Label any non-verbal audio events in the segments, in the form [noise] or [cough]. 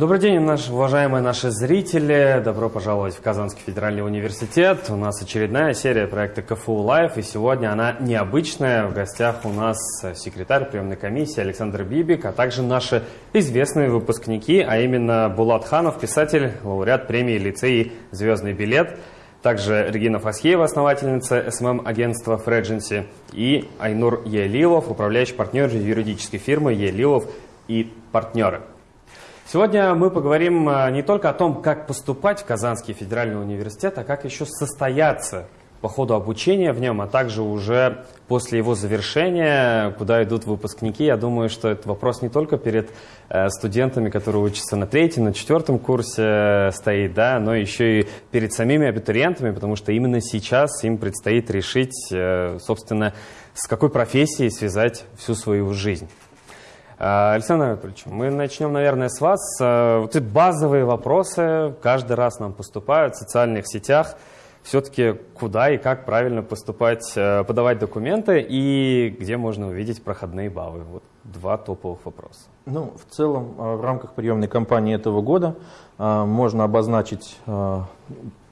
Добрый день, наши, уважаемые наши зрители. Добро пожаловать в Казанский федеральный университет. У нас очередная серия проекта КФУ Live, и сегодня она необычная. В гостях у нас секретарь приемной комиссии Александр Бибик, а также наши известные выпускники, а именно Булат Ханов, писатель, лауреат премии Лицей «Звездный билет», также Регина Фасхеева, основательница SMM-агентства Фредженси, и Айнур Елилов, управляющий партнер юридической фирмы Елилов и партнеры. Сегодня мы поговорим а, не только о том, как поступать в Казанский федеральный университет, а как еще состояться по ходу обучения в нем, а также уже после его завершения, куда идут выпускники. Я думаю, что это вопрос не только перед э, студентами, которые учатся на третьем, на четвертом курсе э, стоит, да, но еще и перед самими абитуриентами, потому что именно сейчас им предстоит решить, э, собственно, с какой профессией связать всю свою жизнь. А, Александр Анатольевич, мы начнем, наверное, с вас. А, вот эти базовые вопросы каждый раз нам поступают в социальных сетях. Все-таки куда и как правильно поступать, а, подавать документы и где можно увидеть проходные баллы? Вот два топовых вопроса. Ну, в целом, в рамках приемной кампании этого года можно обозначить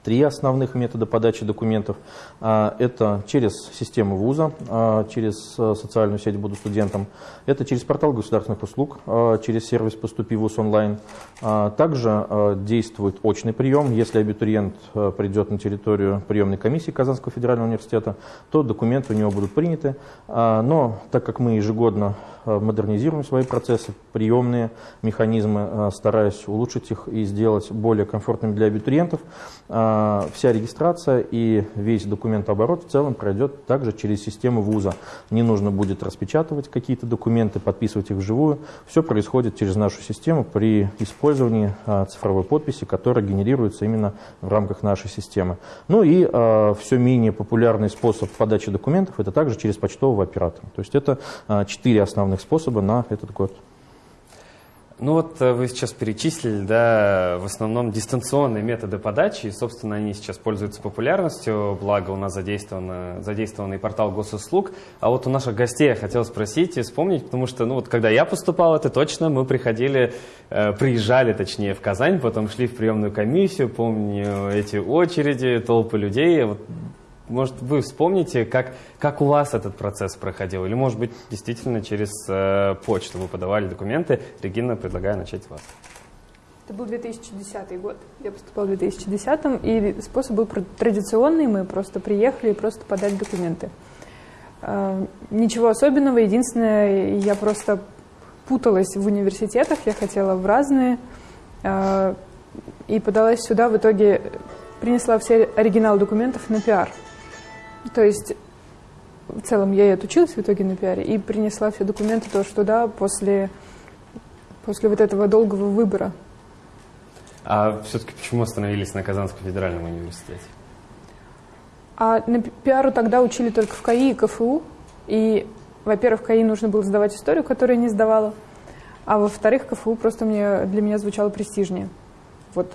три основных метода подачи документов. А, это через систему вуза, а, через э, социальную сеть «Буду студентом». Это через портал государственных услуг, а, через сервис «Поступи вуз онлайн». Также действует очный прием. Если абитуриент э, придет на территорию приемной комиссии Казанского федерального университета, то документы у него будут приняты. Но так как мы ежегодно э, модернизируем свои процессы, приемные механизмы, стараясь улучшить их и сделать более комфортными для абитуриентов, вся регистрация и весь документооборот в целом пройдет также через систему вуза. Не нужно будет распечатывать какие-то документы, подписывать их вживую. Все происходит через нашу систему при использовании а, цифровой подписи, которая генерируется именно в рамках нашей системы. Ну и а, все менее популярный способ подачи документов – это также через почтового оператора. То есть это а, четыре основных способа на этот год. Ну вот э, вы сейчас перечислили, да, в основном дистанционные методы подачи, и, собственно, они сейчас пользуются популярностью, благо у нас задействован, задействованный портал госуслуг. А вот у наших гостей я хотел спросить и вспомнить, потому что, ну вот, когда я поступал, это точно, мы приходили, э, приезжали, точнее, в Казань, потом шли в приемную комиссию, помню эти очереди, толпы людей, вот может, вы вспомните, как, как у вас этот процесс проходил? Или, может быть, действительно через э, почту вы подавали документы? Регина, предлагаю начать вас. Это был 2010 год. Я поступала в 2010, и способ был традиционный. Мы просто приехали и просто подали документы. Э, ничего особенного. Единственное, я просто путалась в университетах. Я хотела в разные. Э, и подалась сюда. В итоге принесла все оригиналы документов на пиар. То есть в целом я и отучилась в итоге на пиаре и принесла все документы тоже туда после, после вот этого долгого выбора. А все-таки почему остановились на Казанском федеральном университете? А на пиару тогда учили только в КАИ и КФУ. И, во-первых, в КАИ нужно было сдавать историю, которую я не сдавала. А во-вторых, КФУ просто мне, для меня звучало престижнее. Вот.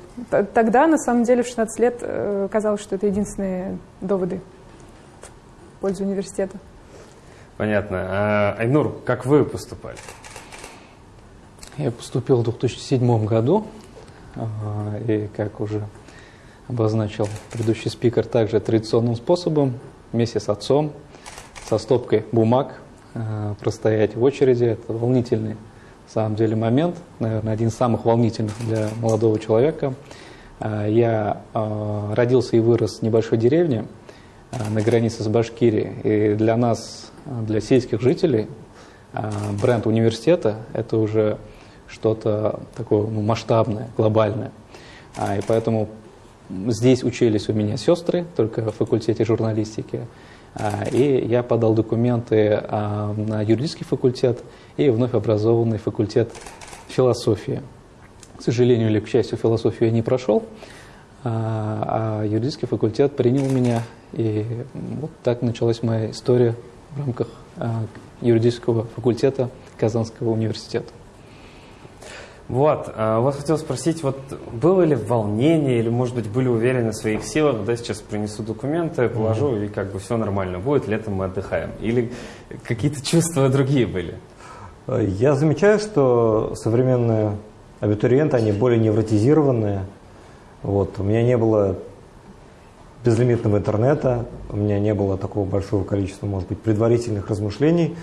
Тогда, на самом деле, в 16 лет э, казалось, что это единственные доводы пользу университета. Понятно. А, Айнур, как вы поступали? Я поступил в 2007 году, а, и как уже обозначил предыдущий спикер, также традиционным способом, вместе с отцом, со стопкой бумаг, а, простоять в очереди. Это волнительный, на самом деле, момент, наверное, один из самых волнительных для молодого человека. Я родился и вырос в небольшой деревне, на границе с Башкирией. И для нас, для сельских жителей, э, бренд университета – это уже что-то такое ну, масштабное, глобальное. А, и поэтому здесь учились у меня сестры, только в факультете журналистики. А, и я подал документы а, на юридический факультет и вновь образованный факультет философии. К сожалению или к счастью, философию я не прошел, а юридический факультет принял меня и вот так началась моя история в рамках а, юридического факультета Казанского университета. Вот, а, вас хотел спросить, вот было ли волнение или, может быть, были уверены в своих силах, да, сейчас принесу документы, положу, mm-hmm. и как бы все нормально будет, летом мы отдыхаем? Или какие-то чувства другие были? Я замечаю, что современное абитуриенты, они более невротизированные. Вот. У меня не было безлимитного интернета, у меня не было такого большого количества, может быть, предварительных размышлений.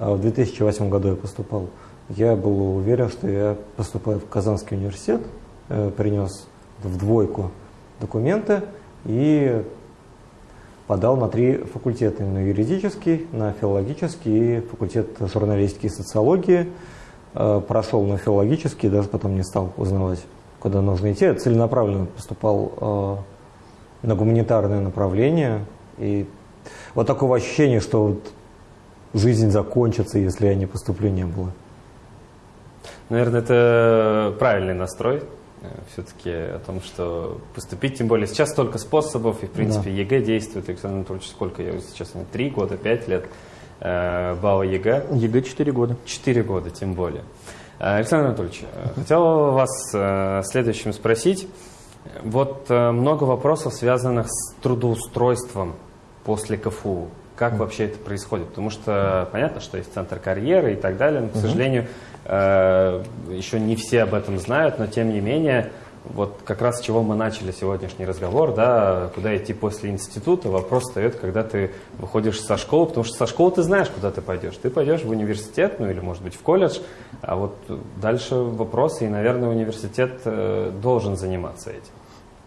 А в 2008 году я поступал. Я был уверен, что я поступаю в Казанский университет, э, принес в двойку документы и подал на три факультета, на юридический, на филологический и факультет журналистики и социологии. Э, прошел на филологический, даже потом не стал узнавать, куда нужно идти. Я целенаправленно поступал э, на гуманитарное направление. И вот такого ощущения, что вот жизнь закончится, если я не поступлю, не было. Наверное, это правильный настрой. Э, Все-таки о том, что поступить, тем более сейчас столько способов, и в принципе Да. ЕГЭ действует. Александр Анатольевич, сколько я сейчас, три года, пять лет э, балла ЕГЭ. ЕГЭ 4 года. Четыре года, тем более. Э, Александр Анатольевич, э, хотел вас э, следующим спросить. Вот много вопросов, связанных с трудоустройством после КФУ. Как вообще это происходит? Потому что понятно, что есть центр карьеры и так далее, но, к сожалению, еще не все об этом знают, но тем не менее, вот как раз с чего мы начали сегодняшний разговор, да, куда идти после института, вопрос встает, когда ты выходишь со школы, потому что со школы ты знаешь, куда ты пойдешь. Ты пойдешь в университет, ну или, может быть, в колледж, а вот дальше вопросы, и, наверное, университет э, должен заниматься этим.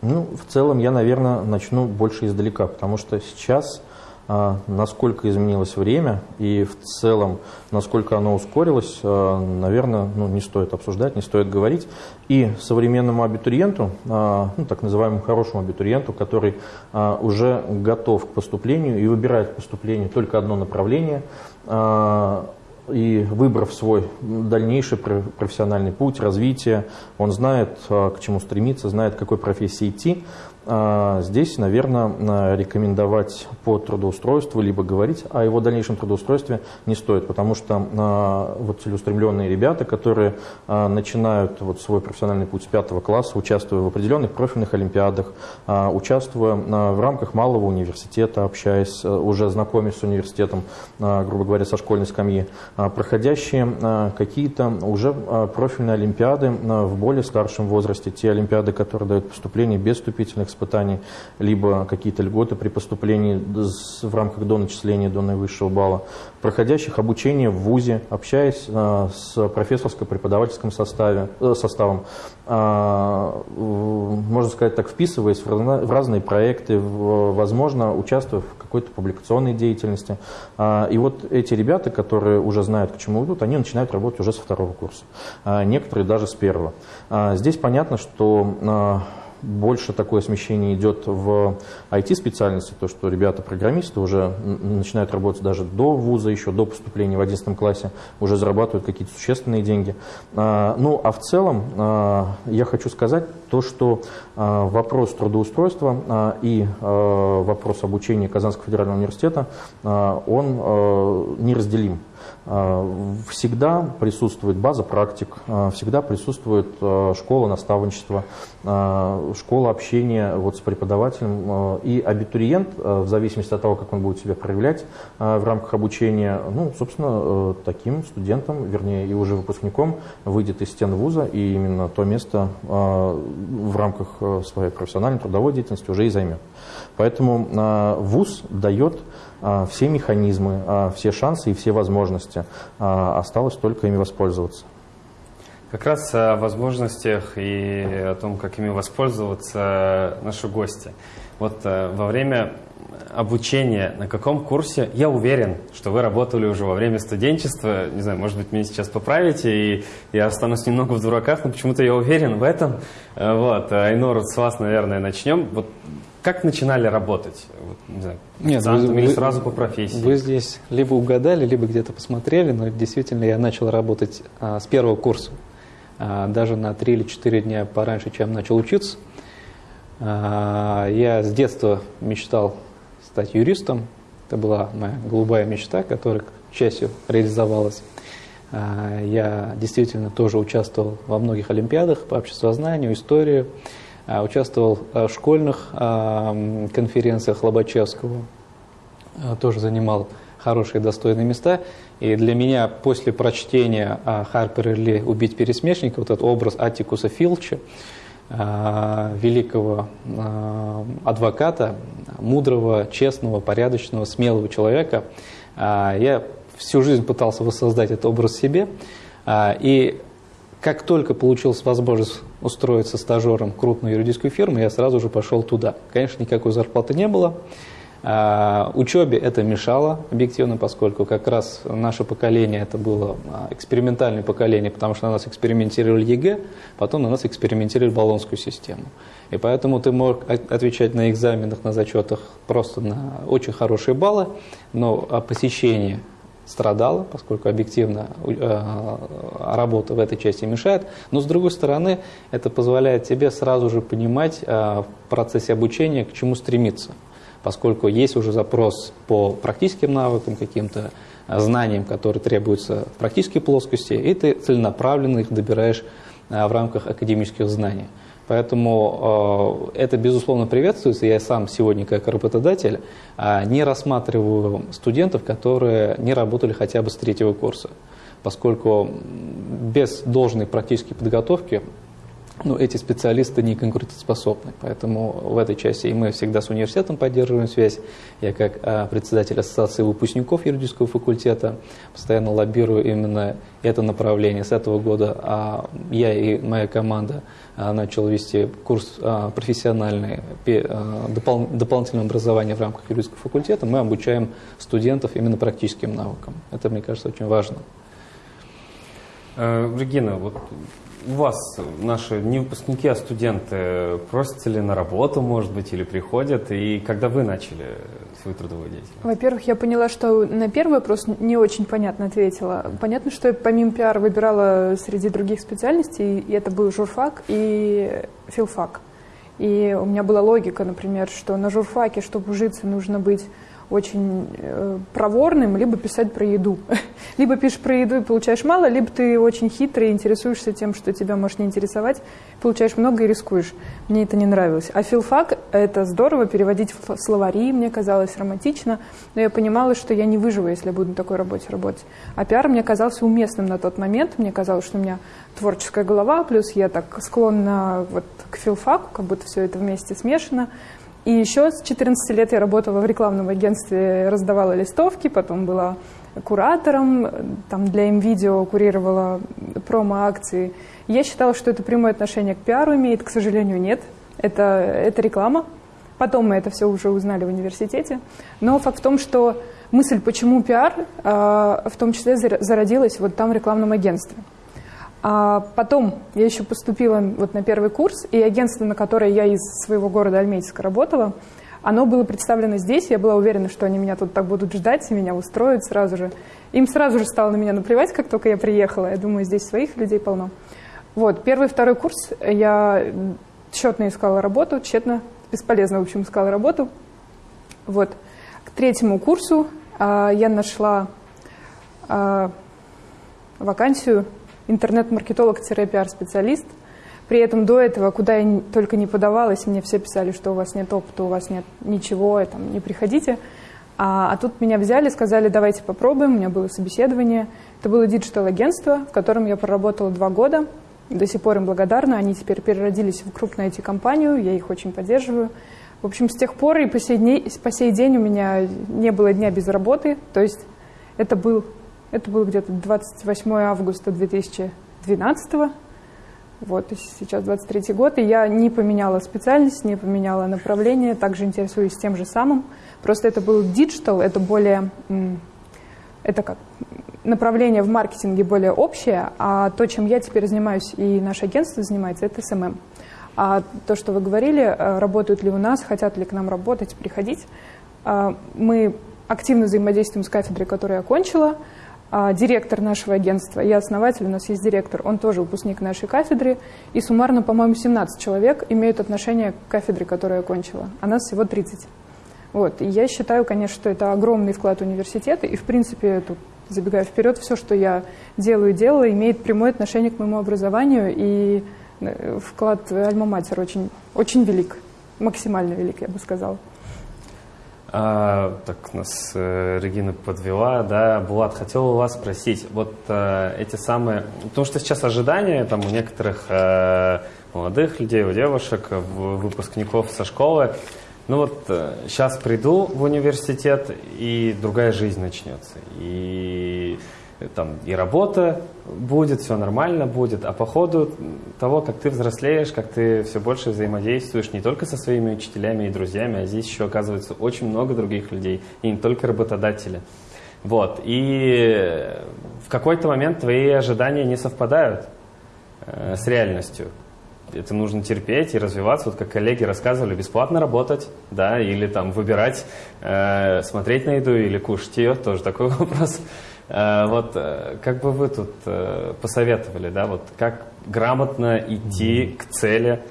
Ну, в целом я, наверное, начну больше издалека, потому что сейчас, насколько изменилось время и в целом, насколько оно ускорилось, а, наверное, ну, не стоит обсуждать, не стоит говорить. И современному абитуриенту, а, ну, так называемому хорошему абитуриенту, который а, уже готов к поступлению и выбирает к поступлению только одно направление, а, и выбрав свой дальнейший пр- профессиональный путь, развитие, он знает, а, к чему стремиться, знает, к какой профессии идти. А, Здесь, наверное, рекомендовать по трудоустройству, либо говорить о его дальнейшем трудоустройстве не стоит, потому что а, вот целеустремленные ребята, которые а, начинают вот свой профессиональный путь с пятого класса, участвуя в определенных профильных олимпиадах, участвуя в рамках малого университета, общаясь, уже знакомясь с университетом, грубо говоря, со школьной скамьи, проходящие какие-то уже профильные олимпиады в более старшем возрасте, те олимпиады, которые дают поступление без вступительных испытаний, либо какие-то льготы при поступлении в рамках до начисления до наивысшего балла, проходящих обучение в ВУЗе, общаясь а, с профессорско-преподавательским э, составом, а, можно сказать так, вписываясь в, разные проекты, возможно, участвуя в какой-то публикационной деятельности. А, И вот эти ребята, которые уже знают, к чему идут, они начинают работать уже со второго курса. А, Некоторые даже с первого. Здесь понятно, что больше такое смещение идет в IT-специальности, то, что ребята-программисты уже начинают работать даже до вуза, еще до поступления в 11 классе, уже зарабатывают какие-то существенные деньги. А, Ну, а в целом а, я хочу сказать то, что а, вопрос трудоустройства и вопрос обучения Казанского федерального университета, он неразделим. А, Всегда присутствует база практик, а, всегда присутствует а, школа наставничества, школа общения вот с преподавателем. И абитуриент, в зависимости от того, как он будет себя проявлять в рамках обучения, ну, собственно, э, таким студентом, вернее, и уже выпускником выйдет из стен вуза, и именно то место в рамках э, своей профессиональной трудовой деятельности уже и займет. Поэтому вуз дает все механизмы, а, все шансы и все возможности. А, Осталось только ими воспользоваться. Как раз о возможностях и о том, как ими воспользоваться наши гости. Вот э, во время обучения, на каком курсе, я уверен, что вы работали уже во время студенчества, не знаю, может быть, меня сейчас поправите, и я останусь немного в дураках, но почему-то я уверен в этом. Э, Вот, Айнур, с вас, наверное, начнем. Вот как начинали работать? Вот, не знаю, Нет, вы- или сразу по профессии? Вы здесь либо угадали, либо где-то посмотрели, но действительно я начал работать а, с первого курса. А, даже на 3 или 4 дня пораньше, чем начал учиться. А, я с детства мечтал стать юристом. Это была моя голубая мечта, которая, к счастью, реализовалась. А, я действительно тоже участвовал во многих олимпиадах по обществознанию, истории. А, Участвовал а, в школьных а, м, конференциях Лобачевского. Тоже занимал хорошие достойные места. И для меня после прочтения Харпер Ли «Убить пересмешника» вот этот образ Атикуса Филча, великого адвоката, мудрого, честного, порядочного, смелого человека, я всю жизнь пытался воссоздать этот образ себе. И как только получилась возможность устроиться стажером в крупную юридическую фирму, я сразу же пошел туда. Конечно, никакой зарплаты не было. А, учебе это мешало объективно, поскольку как раз наше поколение это было а, экспериментальное поколение, потому что на нас экспериментировали ЕГЭ, потом на нас экспериментировали баллонскую систему. И поэтому ты мог отвечать на экзаменах, на зачетах просто на очень хорошие баллы, но посещение страдала, поскольку объективно э, работа в этой части мешает. Но с другой стороны, это позволяет тебе сразу же понимать э, в процессе обучения, к чему стремиться. Поскольку есть уже запрос по практическим навыкам, каким-то э, знаниям, которые требуются в практической плоскости, и ты целенаправленно их добираешь в рамках академических знаний. Поэтому э, это, безусловно, приветствуется. Я сам сегодня, как работодатель, э, не рассматриваю студентов, которые не работали хотя бы с третьего курса, поскольку без должной практической подготовки ну, эти специалисты не конкурентоспособны. Поэтому в этой части и мы всегда с университетом поддерживаем связь. Я как а, председатель Ассоциации выпускников юридического факультета постоянно лоббирую именно это направление. С этого года а, я и моя команда а, начал вести курс а, профессиональный а, допол дополнительного образования в рамках юридического факультета. Мы обучаем студентов именно практическим навыкам. Это, мне кажется, очень важно. Э, Регина, вот у вас наши не выпускники, а студенты просятся ли на работу, может быть, или приходят? И когда вы начали свою трудовую деятельность? Во-первых, я поняла, что на первый вопрос не очень понятно ответила. Понятно, что я помимо пиар выбирала среди других специальностей, и это был журфак и филфак. И у меня была логика, например, что на журфаке, чтобы ужиться, нужно быть очень э, проворным, либо писать про еду. [laughs] либо пишешь про еду и получаешь мало, либо ты очень хитрый и интересуешься тем, что тебя может не интересовать, получаешь много и рискуешь. Мне это не нравилось. А филфак — это здорово, переводить в словари, мне казалось романтично, но я понимала, что я не выживу, если я буду на такой работе работать. А пиар мне казался уместным на тот момент, мне казалось, что у меня творческая голова, плюс я так склонна вот к филфаку, как будто все это вместе смешано. И еще с 14 лет я работала в рекламном агентстве, раздавала листовки, потом была куратором, там для МВидео курировала промо-акции. Я считала, что это прямое отношение к пиару имеет, к сожалению, нет. Это, это реклама. Потом мы это все уже узнали в университете. Но факт в том, что мысль, почему пиар, а, в том числе зародилась вот там в рекламном агентстве. А потом я еще поступила вот на первый курс, и агентство, на которое я из своего города Альметьевска работала, оно было представлено здесь, я была уверена, что они меня тут так будут ждать, и меня устроят сразу же. Им сразу же стало на меня наплевать, как только я приехала. Я думаю, здесь своих людей полно. Вот, первый второй курс я тщетно искала работу, тщетно, бесполезно, в общем, искала работу. Вот. К третьему курсу а, я нашла а, вакансию интернет-маркетолог-пиар-специалист. При этом до этого, куда я только не подавалась, мне все писали, что у вас нет опыта, у вас нет ничего, там, не приходите. А, а тут меня взяли, сказали, давайте попробуем, у меня было собеседование. Это было digital-агентство, в котором я проработала два года. До сих пор им благодарна, они теперь переродились в крупную IT-компанию, я их очень поддерживаю. В общем, с тех пор и по сей, день, по сей день у меня не было дня без работы, то есть это был это было где-то 28 августа 2012 вот, сейчас 23 год, и я не поменяла специальность, не поменяла направление, также интересуюсь тем же самым. Просто это был digital, это более, это как направление в маркетинге более общее, а то, чем я теперь занимаюсь и наше агентство занимается, это SMM. А то, что вы говорили, э, работают ли у нас, хотят ли к нам работать, приходить, э, мы активно взаимодействуем с кафедрой, которую я окончила, а, директор нашего агентства, я основатель, у нас есть директор, он тоже выпускник нашей кафедры, и суммарно, по-моему, 17 человек имеют отношение к кафедре, которую я окончила, а нас всего 30. Вот. И я считаю, конечно, что это огромный вклад университета, и, в принципе, тут, забегая вперед, все, что я делаю и делала, имеет прямое отношение к моему образованию, и э, вклад Альма-Матер очень, очень велик, максимально велик, я бы сказала. А, так нас э, Регина подвела, да, Булат, хотел у вас спросить, вот э, эти самые, потому что сейчас ожидания там у некоторых э, молодых людей, у девушек, в- выпускников со школы, ну вот э, сейчас приду в университет и другая жизнь начнется, и там и работа будет, все нормально будет, а по ходу того, как ты взрослеешь, как ты все больше взаимодействуешь не только со своими учителями и друзьями, а здесь еще оказывается очень много других людей, и не только работодатели. Вот, и в какой-то момент твои ожидания не совпадают э, с реальностью. Это нужно терпеть и развиваться, вот как коллеги рассказывали, бесплатно работать, да, или там выбирать, э, смотреть на еду или кушать ее, тоже такой [laughs] вопрос. Э, вот э, как бы вы тут э, посоветовали, да, вот как грамотно идти к цели,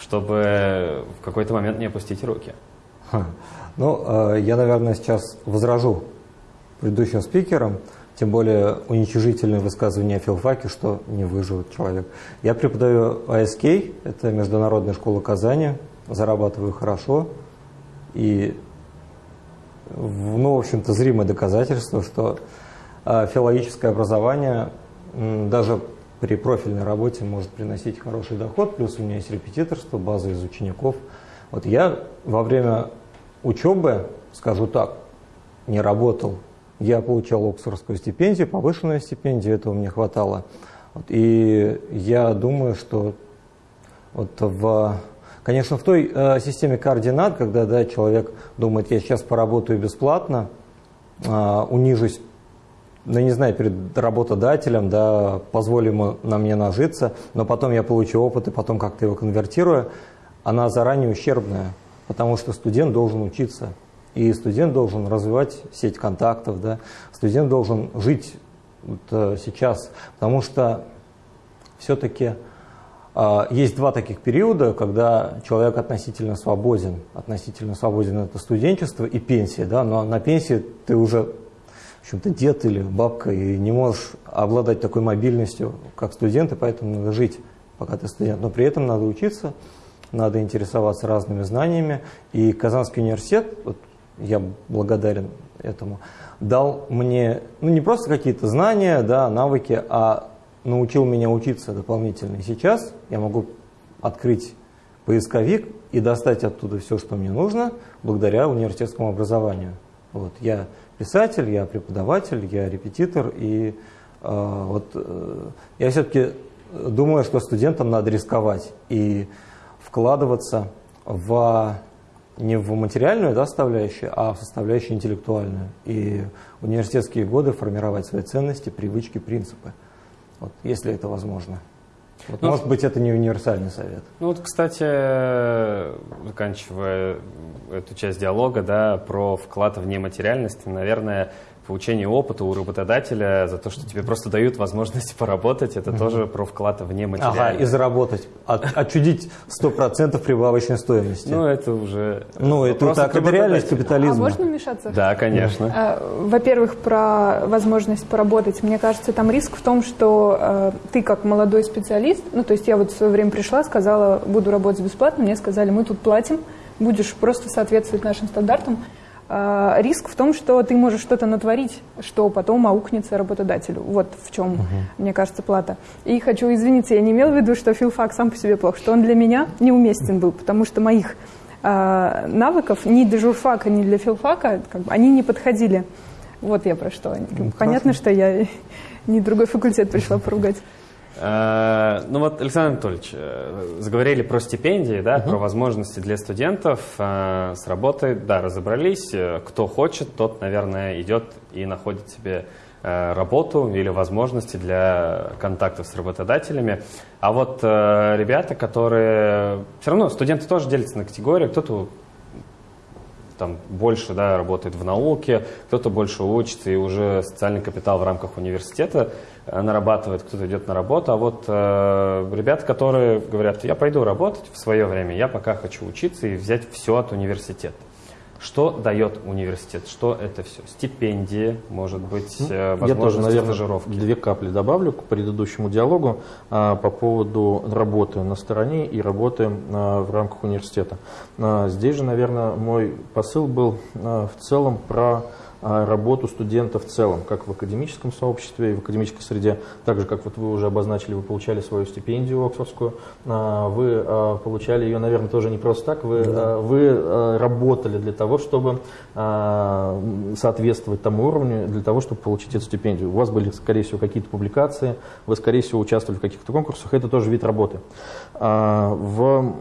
чтобы в какой-то момент не опустить руки? Ха. Ну, я, наверное, сейчас возражу предыдущим спикерам, тем более уничижительное высказывание о филфаке, что не выживет человек. Я преподаю АСК, это Международная школа Казани, зарабатываю хорошо, и, ну, в общем-то, зримое доказательство, что филологическое образование даже при профильной работе может приносить хороший доход, плюс у меня есть репетиторство, база из учеников. Вот я во время учебы, скажу так, не работал. Я получал Оксфордскую стипендию, повышенную стипендию, этого мне хватало. Вот, и я думаю, что вот в, конечно, в той э, системе координат, когда да, человек думает, я сейчас поработаю бесплатно, э, унижусь, ну, не знаю, перед работодателем, да, позволю на мне нажиться, но потом я получу опыт и потом как-то его конвертирую, она заранее ущербная, потому что студент должен учиться. И студент должен развивать сеть контактов, да, студент должен жить вот, э, сейчас, потому что все-таки а, есть два таких периода, когда человек относительно свободен. Относительно свободен это студенчество и пенсия. Да? Но на пенсии ты уже в общем-то, дед или бабка и не можешь обладать такой мобильностью, как студент, и поэтому надо жить, пока ты студент. Но при этом надо учиться, надо интересоваться разными знаниями. И Казанский университет, вот я благодарен этому, дал мне ну, не просто какие-то знания, да, навыки, а научил меня учиться дополнительно. И сейчас я могу открыть поисковик и достать оттуда все, что мне нужно, благодаря университетскому образованию. Вот. Я писатель, я преподаватель, я репетитор, и э, вот э, я все-таки думаю, что студентам надо рисковать и вкладываться в не в материальную да, составляющую, а в составляющую интеллектуальную. И университетские годы формировать свои ценности, привычки, принципы. Вот, если это возможно. Вот, Ну, может быть, это не универсальный совет. Ну вот, кстати, заканчивая эту часть диалога, да, про вклад в нематериальность, наверное, получение опыта у работодателя за то, что тебе просто дают возможность [laughs] поработать, это тоже про вклад в Ага, нематериальность. и заработать, от- отчудить 100% прибавочной стоимости. Ну, это уже... Ну, это так, это реальность работодателя. А капитализма. можно вмешаться? Да, конечно. А, Во-первых, про возможность поработать. Мне кажется, там риск в том, что э, ты как молодой специалист, ну, то есть я вот в свое время пришла, сказала, буду работать бесплатно, мне сказали, мы тут платим, будешь просто соответствовать нашим стандартам. А, риск в том, что ты можешь что-то натворить, что потом аукнется работодателю. Вот в чем, мне кажется, плата. И хочу извиниться, я не имела в виду, что филфак сам по себе плох, что он для меня неуместен был, потому что моих а, навыков ни для журфака, ни для филфака, как бы, они не подходили. Вот я про что. Понятно, что я [laughs] не другой факультет пришла поругать. Э, Ну вот, Александр Анатольевич, э, заговорили про стипендии, да, про возможности для студентов э, с работой. Да, разобрались. Кто хочет, тот, наверное, идет и находит себе работу или возможности для контактов с работодателями. А вот ребята, которые... Все равно студенты тоже делятся на категории. Кто-то там больше да, работает в науке, кто-то больше учится и уже социальный капитал в рамках университета э, нарабатывает, кто-то идет на работу. А вот э, ребята, которые говорят, я пойду работать в свое время, я пока хочу учиться и взять все от университета. Что дает университет? Что это все? Стипендии, может быть, Ну, э, Я тоже, наверное, стажировки? две капли добавлю к предыдущему диалогу а, по поводу работы на стороне и работы а, в рамках университета. А, здесь же, наверное, мой посыл был а, в целом про работу студента в целом, как в академическом сообществе и в академической среде, так же, как вот вы уже обозначили, вы получали свою стипендию Оксфордскую, а, вы а, получали ее, наверное, тоже не просто так, вы, а, вы а, работали для того, чтобы а, соответствовать тому уровню, для того, чтобы получить эту стипендию. У вас были, скорее всего, какие-то публикации, вы, скорее всего, участвовали в каких-то конкурсах, это тоже вид работы. А, В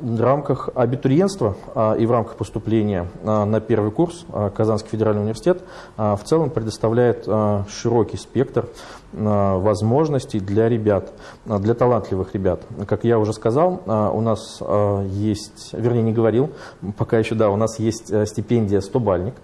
в рамках абитуриентства а, и в рамках поступления а, на первый курс а, Казанский федеральный университет в целом предоставляет широкий спектр возможностей для ребят, для талантливых ребят. Как я уже сказал, у нас есть, вернее не говорил, пока еще, да, у нас есть а, стипендия 100-бальник.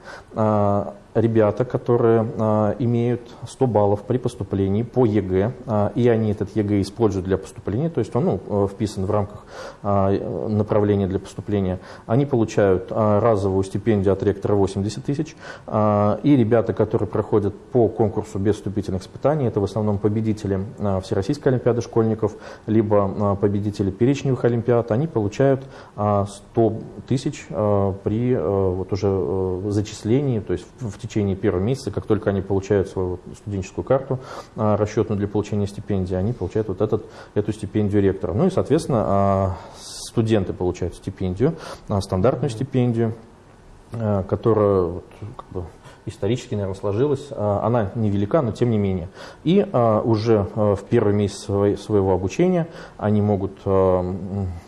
А, Ребята, которые а, имеют 100 баллов при поступлении по ЕГЭ, а, и они этот ЕГЭ используют для поступления, то есть он ну, э, вписан в рамках а, направления для поступления, они получают а, разовую стипендию от ректора 80 тысяч, а, и ребята, которые проходят по конкурсу без вступительных испытаний, это в основном победители а, Всероссийской Олимпиады школьников, либо а, победители перечневых Олимпиад, они получают а, 100 тысяч а, при а, вот уже э, зачислении, то есть в, в течение первого месяца, как только они получают свою студенческую карту, а, расчетную для получения стипендии, они получают вот этот, эту стипендию ректора. Ну и, соответственно, а, студенты получают стипендию, а, стандартную стипендию, которая как бы, исторически, наверное, сложилась. Она невелика, но тем не менее. И уже в первый месяц своего обучения они могут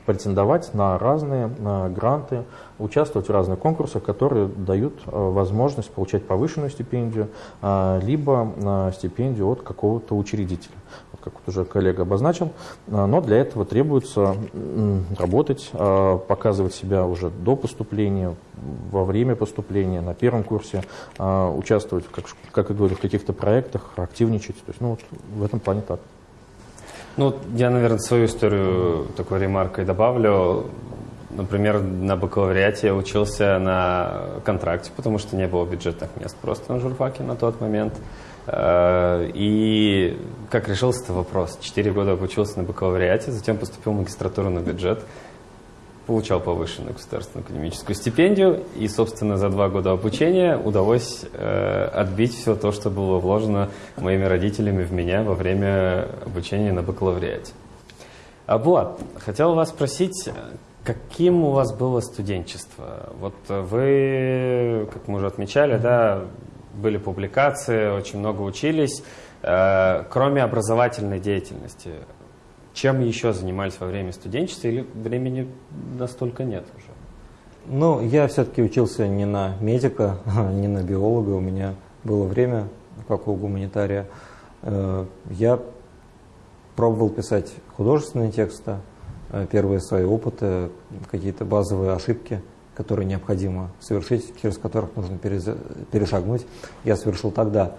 претендовать на разные гранты, участвовать в разных конкурсах, которые дают а, возможность получать повышенную стипендию, а, либо а, стипендию от какого-то учредителя. Вот как вот уже коллега обозначил. А, Но для этого требуется работать, показывать себя уже до поступления, во время поступления, на первом курсе, участвовать, как, как я говорю, в каких-то проектах, активничать. То есть, ну, вот в этом плане так. Ну, я, наверное, свою историю такой ремаркой добавлю. Например, на бакалавриате я учился на контракте, потому что не было бюджетных мест просто на журфаке на тот момент. Э, И как решился этот вопрос? Четыре года обучился на бакалавриате, затем поступил в магистратуру на бюджет, получал повышенную государственную академическую стипендию, и, собственно, за два года обучения удалось э, отбить все то, что было вложено моими родителями в меня во время обучения на бакалавриате. А Булат, хотел вас спросить, каким у вас было студенчество? Вот вы, как мы уже отмечали, да, были публикации, очень много учились. Э, Кроме образовательной деятельности, чем еще занимались во время студенчества или времени настолько нет уже? Ну, я все-таки учился не на медика, [laughs] не на биолога. У меня было время, как у гуманитария. Э, Я пробовал писать художественные тексты, э, первые свои опыты, какие-то базовые ошибки, которые необходимо совершить, через которых нужно перешагнуть. Я совершил тогда.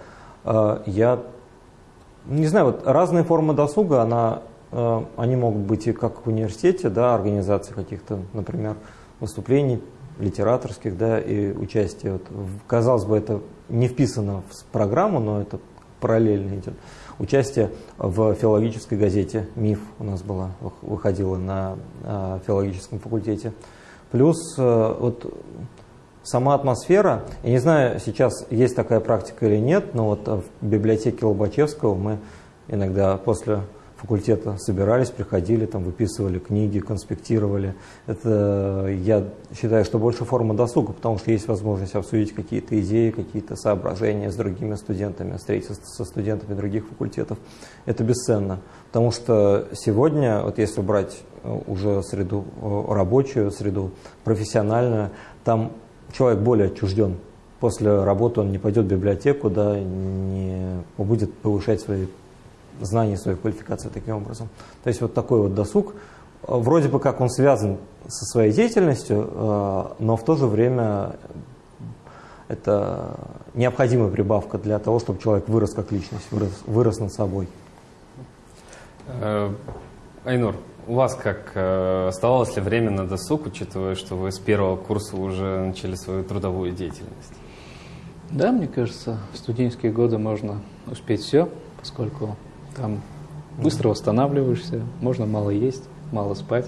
Э, Я не знаю, вот разные формы досуга, она, э, они могут быть и как в университете, да, организации каких-то, например, выступлений литераторских, да, и участие. Вот, казалось бы, это не вписано в программу, но это параллельно идет. Участие в филологической газете «Миф» у нас была, вых- выходила на э, филологическом факультете. Плюс э, вот сама атмосфера, я не знаю, сейчас есть такая практика или нет, но вот в библиотеке Лобачевского мы иногда после факультета собирались, приходили, там выписывали книги, конспектировали. Это, я считаю, что больше форма досуга, потому что есть возможность обсудить какие-то идеи, какие-то соображения с другими студентами, встретиться со студентами других факультетов. Это бесценно, потому что сегодня, вот если брать э, уже среду э, рабочую, среду профессиональную, там человек более отчужден. После работы он не пойдет в библиотеку, да, не будет повышать свои знания, свою квалификацию таким образом. То есть вот такой вот досуг, э, вроде бы как он связан со своей деятельностью, э, но в то же время это необходимая прибавка для того, чтобы человек вырос как личность, вырос, вырос над собой. Э, Айнур, у вас как оставалось ли время на досуг, учитывая, что вы с первого курса уже начали свою трудовую деятельность? Да, мне кажется, в студенческие годы можно успеть все, поскольку там быстро восстанавливаешься, можно мало есть, мало спать.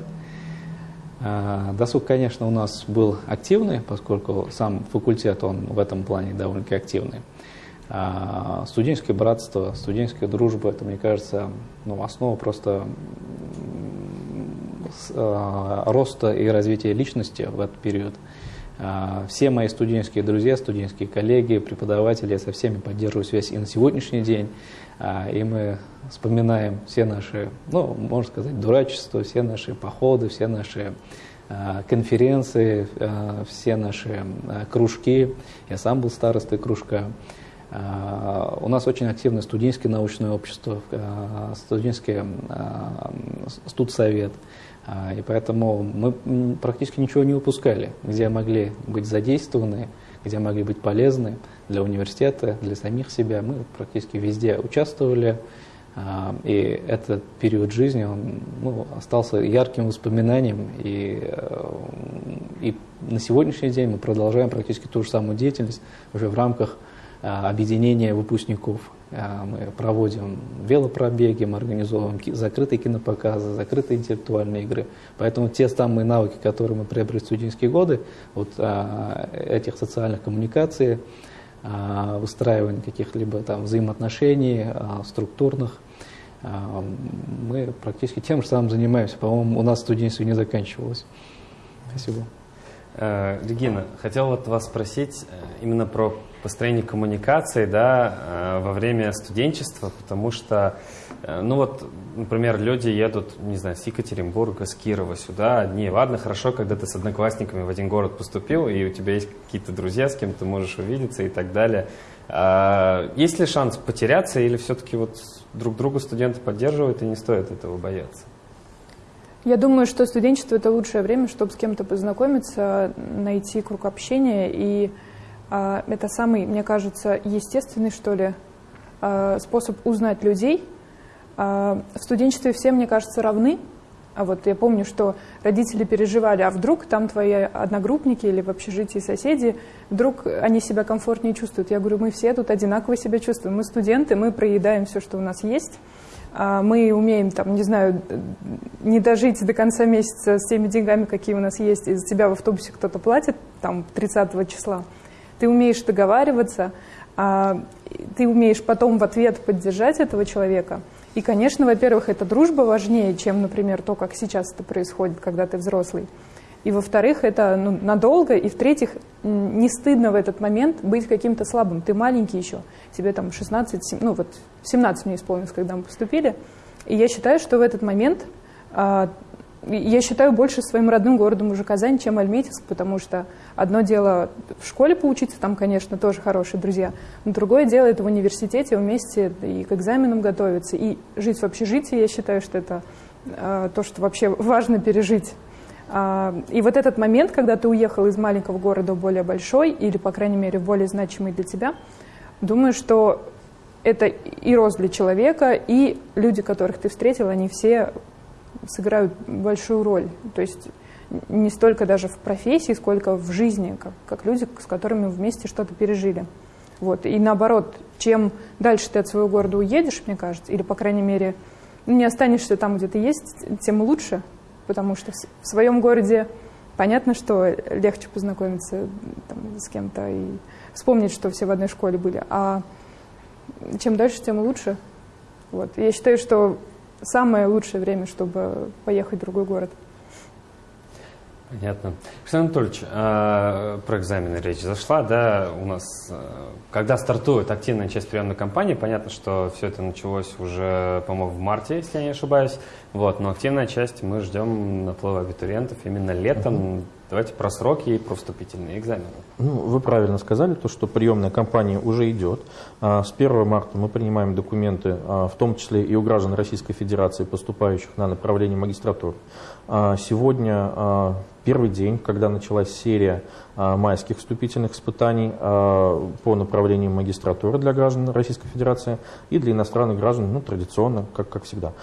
А, досуг, конечно, у нас был активный, поскольку сам факультет, он в этом плане довольно-таки активный. А студенческое братство, студенческая дружба, это, мне кажется, ну, основа просто а, роста и развития личности в этот период. А, все мои студенческие друзья, студенческие коллеги, преподаватели, я со всеми поддерживаю связь и на сегодняшний день. И мы вспоминаем все наши, ну, можно сказать, дурачества, все наши походы, все наши конференции, все наши кружки. Я сам был старостой кружка. А, у нас очень активное студенческое научное общество, а, студенческий а, студсовет. И поэтому мы практически ничего не упускали, где могли быть задействованы, где могли быть полезны для университета, для самих себя. Мы практически везде участвовали. И этот период жизни он, ну, остался ярким воспоминанием. И, э, и на сегодняшний день мы продолжаем практически ту же самую деятельность уже в рамках а, объединения выпускников. А, мы проводим велопробеги, мы организовываем закрытые кинопоказы, закрытые интеллектуальные игры. Поэтому те самые навыки, которые мы приобрели в студенческие годы, вот а, этих социальных коммуникаций, выстраивания каких-либо там взаимоотношений, структурных, мы практически тем же самым занимаемся. По-моему, у нас студенчество не заканчивалось. Спасибо. Э, Регина, хотел вот вас спросить э, именно про построение коммуникации да, э, во время студенчества, потому что, ну вот, например, люди едут, не знаю, с Екатеринбурга, с Кирова сюда одни. Ладно, хорошо, когда ты с одноклассниками в один город поступил, и у тебя есть какие-то друзья, с кем ты можешь увидеться и так далее. А есть ли шанс потеряться или все-таки вот друг друга студенты поддерживают и не стоит этого бояться? Я думаю, что студенчество – это лучшее время, чтобы с кем-то познакомиться, найти круг общения. И э, это самый, мне кажется, естественный, что ли, э, способ узнать людей. Э, в студенчестве все, мне кажется, равны. А вот я помню, что родители переживали, а вдруг там твои одногруппники или в общежитии соседи, вдруг они себя комфортнее чувствуют. Я говорю, мы все тут одинаково себя чувствуем. Мы студенты, мы проедаем все, что у нас есть. А, мы умеем, там, не знаю, не дожить до конца месяца с теми деньгами, какие у нас есть, и за тебя в автобусе кто-то платит, там, 30 числа. Ты умеешь договариваться, а, ты умеешь потом в ответ поддержать этого человека. И, конечно, во-первых, эта дружба важнее, чем, например, то, как сейчас это происходит, когда ты взрослый. И, во-вторых, это ну, надолго. И, в-третьих, не стыдно в этот момент быть каким-то слабым. Ты маленький еще, тебе там 16, 7, ну вот 17 мне исполнилось, когда мы поступили. И я считаю, что в этот момент а, я считаю больше своим родным городом уже Казань, чем Альметьевск, потому что одно дело в школе поучиться, там, конечно, тоже хорошие друзья, но другое дело это в университете вместе и к экзаменам готовиться, и жить в общежитии, я считаю, что это э, то, что вообще важно пережить. А, и вот этот момент, когда ты уехал из маленького города в более большой, или, по крайней мере, более значимый для тебя, думаю, что это и рост для человека, и люди, которых ты встретил, они все сыграют большую роль. То есть не столько даже в профессии, сколько в жизни, как, как люди, с которыми вместе что-то пережили. Вот. И наоборот, чем дальше ты от своего города уедешь, мне кажется, или, по крайней мере, не останешься там, где ты есть, тем лучше, потому что в своем городе понятно, что легче познакомиться там, с кем-то и вспомнить, что все в одной школе были. А чем дальше, тем лучше. Вот. Я считаю, что самое лучшее время, чтобы поехать в другой город – Понятно. Александр Анатольевич, а, про экзамены речь зашла, да, у нас, а, когда стартует активная часть приемной кампании, понятно, что все это началось уже, по-моему, в марте, если я не ошибаюсь, вот, но активная часть мы ждем наплыва абитуриентов именно летом. Давайте про сроки и про вступительные экзамены. Ну, вы правильно сказали, то, что приемная кампания уже идет. А, с 1 марта мы принимаем документы, в том числе и у граждан Российской Федерации, поступающих на направление магистратуры. Сегодня первый день, когда началась серия майских вступительных испытаний по направлению магистратуры для граждан Российской Федерации и для иностранных граждан, ну, традиционно, как, как всегда.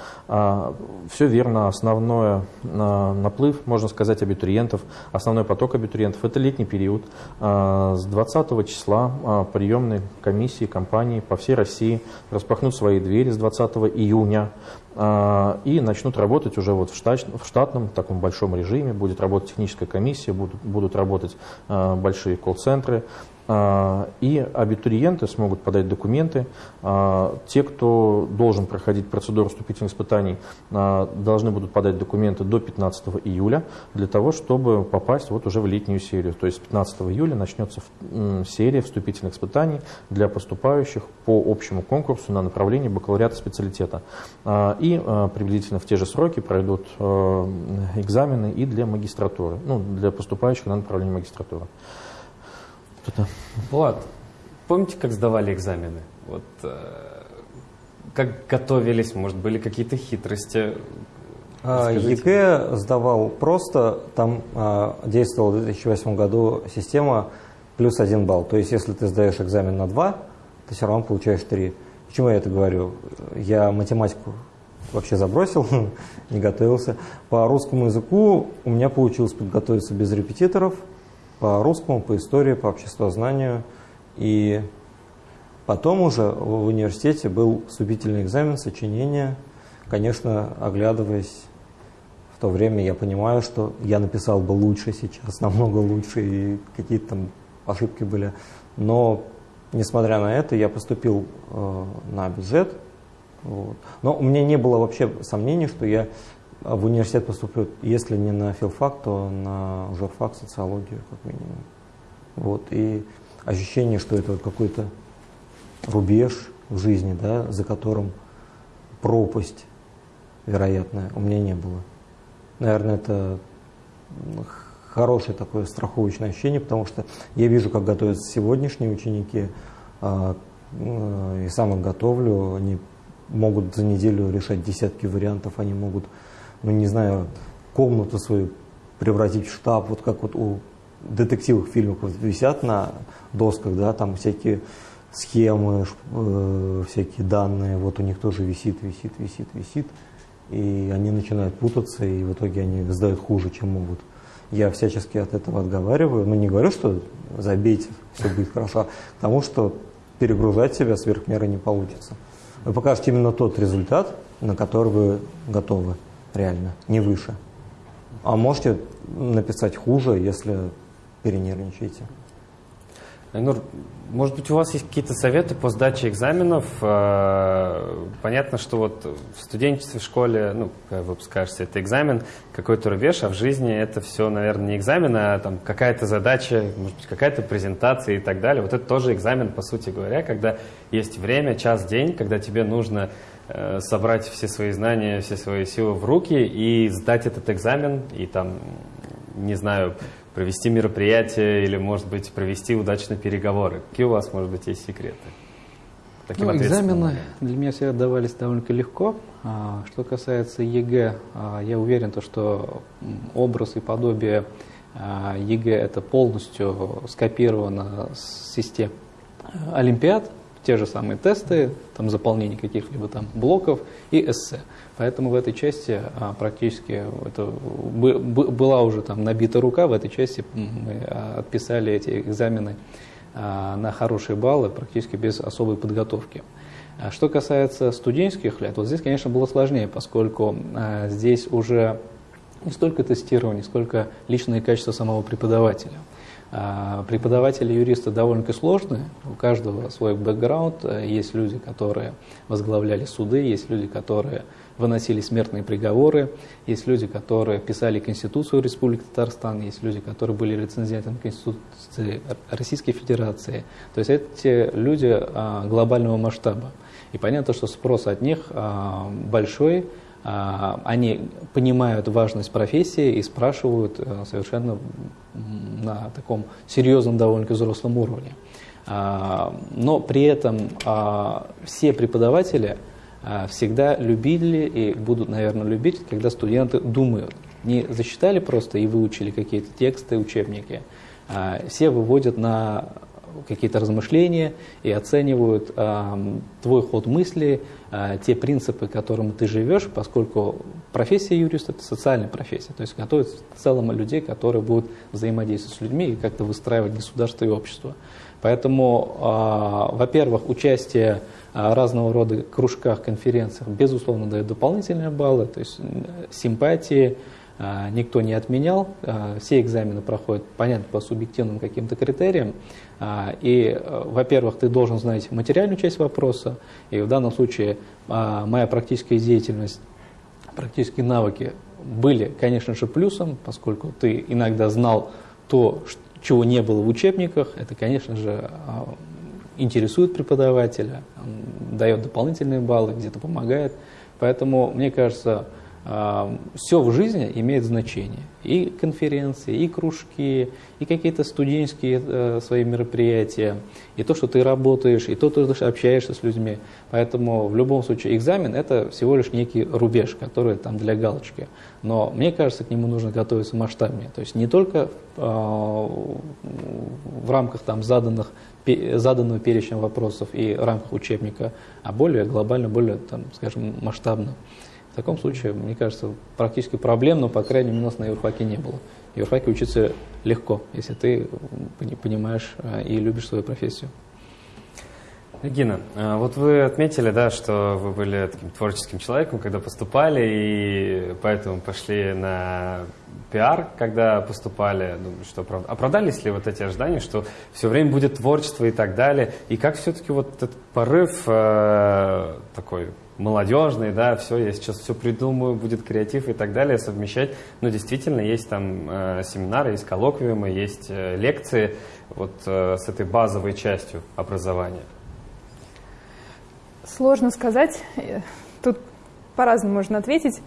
Все верно, основной наплыв, можно сказать, абитуриентов, основной поток абитуриентов – это летний период. С 20 числа приемные комиссии, компании по всей России распахнут свои двери с 20 июня. А, и начнут работать уже вот в, штат, в штатном таком большом режиме. Будет работать техническая комиссия, будут, будут работать а, большие колл-центры. А, и абитуриенты смогут подать документы. А, те, кто должен проходить процедуру вступительных испытаний, а, должны будут подать документы до 15 июля для того, чтобы попасть вот уже в летнюю серию. То есть 15 июля начнется серия вступительных испытаний для поступающих по общему конкурсу на направление бакалавриата специалитета. И приблизительно в те же сроки пройдут экзамены и для магистратуры, ну, для поступающих на направление магистратуры что-то. Влад, помните, как сдавали экзамены? Вот, э, как готовились, может, были какие-то хитрости? А, ЕГЭ сдавал просто, там а, действовала в 2008 году система плюс один балл. То есть, если ты сдаешь экзамен на 2, ты все равно получаешь 3. Почему я это говорю? Я математику вообще забросил, [laughs] не готовился. По русскому языку у меня получилось подготовиться без репетиторов – по русскому, по истории, по обществознанию. И потом уже в университете был вступительный экзамен, сочинение. Конечно, оглядываясь в то время, я понимаю, что я написал бы лучше сейчас, [laughs] намного лучше, и какие-то там ошибки были. Но, несмотря на это, я поступил э, на бюджет. Вот. Но у меня не было вообще сомнений, что я а в университет поступлю, если не на филфак, то на журфак, социологию, как минимум. Вот, и ощущение, что это какой-то рубеж в жизни, да, за которым пропасть вероятная, у меня не было. Наверное, это хорошее такое страховочное ощущение, потому что я вижу, как готовятся сегодняшние ученики, а, и сам их готовлю, они могут за неделю решать десятки вариантов, они могут ну не знаю, комнату свою превратить в штаб, вот как вот у детективных фильмов вот висят на досках, да, там всякие схемы, э, всякие данные, вот у них тоже висит, висит, висит, висит, и они начинают путаться, и в итоге они сдают хуже, чем могут. Я всячески от этого отговариваю, но не говорю, что забейте, все будет хорошо, потому что перегружать себя сверх меры не получится. Вы покажете именно тот результат, на который вы готовы реально, не выше. А можете написать хуже, если перенервничаете. Айнур, может быть, у вас есть какие-то советы по сдаче экзаменов? Э, понятно, что вот в студенчестве, в школе, ну, выпускаешься, это экзамен, какой-то рубеж, а в жизни это все, наверное, не экзамен, а там какая-то задача, может быть, какая-то презентация и так далее. Вот это тоже экзамен, по сути говоря, когда есть время, час, день, когда тебе нужно собрать все свои знания, все свои силы в руки и сдать этот экзамен, и там, не знаю, провести мероприятие или, может быть, провести удачные переговоры. Какие у вас, может быть, есть секреты? Таким ну, экзамены для меня всегда давались довольно легко. А, что касается ЕГЭ, а, я уверен, то, что образ и подобие а, ЕГЭ это полностью скопировано с систем Олимпиад, те же самые тесты, там заполнение каких-либо там блоков и эссе. Поэтому в этой части а, практически это была уже там набита рука, в этой части мы а, отписали эти экзамены а, на хорошие баллы практически без особой подготовки. Что касается студенческих лет, вот здесь, конечно, было сложнее, поскольку здесь уже не столько тестирование, сколько личные качества самого преподавателя. А, преподаватели юристы довольно-таки сложные, у каждого свой бэкграунд. Есть люди, которые возглавляли суды, есть люди, которые выносили смертные приговоры, есть люди, которые писали Конституцию Республики Татарстан, есть люди, которые были рецензентами Конституции Российской Федерации. То есть эти люди а, глобального масштаба. И понятно, что спрос от них а, большой, они понимают важность профессии и спрашивают э, совершенно на таком серьезном, довольно взрослом уровне. А, но при этом а, все преподаватели всегда любили и будут, наверное, любить, когда студенты думают. не засчитали просто и выучили какие-то тексты, учебники, а все выводят на какие-то размышления и оценивают э, твой ход мысли, э, те принципы, которым ты живешь, поскольку профессия юриста – это социальная профессия, то есть готовит в целом людей, которые будут взаимодействовать с людьми и как-то выстраивать государство и общество. Поэтому, э, во-первых, участие разного рода кружках, конференциях, безусловно, дает дополнительные баллы, то есть симпатии, никто не отменял. А, все экзамены проходят, понятно, по субъективным каким-то критериям. А, и, во-первых, ты должен знать материальную часть вопроса, и в данном случае моя практическая деятельность, практические навыки были, конечно же, плюсом, поскольку ты иногда знал то, чего не было в учебниках. Это, конечно же, интересует преподавателя, дает дополнительные баллы, где-то помогает. Поэтому, мне кажется, все в жизни имеет значение. И конференции, и кружки, и какие-то студенческие э, свои мероприятия, и то, что ты работаешь, и то, что ты общаешься с людьми. Поэтому в любом случае экзамен – это всего лишь некий рубеж, который там для галочки. Но мне кажется, к нему нужно готовиться масштабнее. То есть не только э, в рамках там заданных заданного перечня вопросов и рамках учебника, а более глобально, более, там, скажем, масштабно. В таком случае, мне кажется, практически проблем, но, по крайней мере, у нас на юрфаке не было. В юрфаке учиться легко, если ты понимаешь а, и любишь свою профессию. Регина, а, вот вы отметили, да, что вы были таким творческим человеком, когда поступали, и поэтому пошли на пиар, когда поступали. Думаю, что оправдались ли вот эти ожидания, что все время будет творчество и так далее? И как все-таки вот этот порыв э, такой молодежный, да, все, я сейчас все придумаю, будет креатив и так далее, совмещать. Но действительно, есть там э, семинары, есть коллоквиумы, есть э, лекции вот э, с этой базовой частью образования. Сложно сказать. Тут по-разному можно ответить.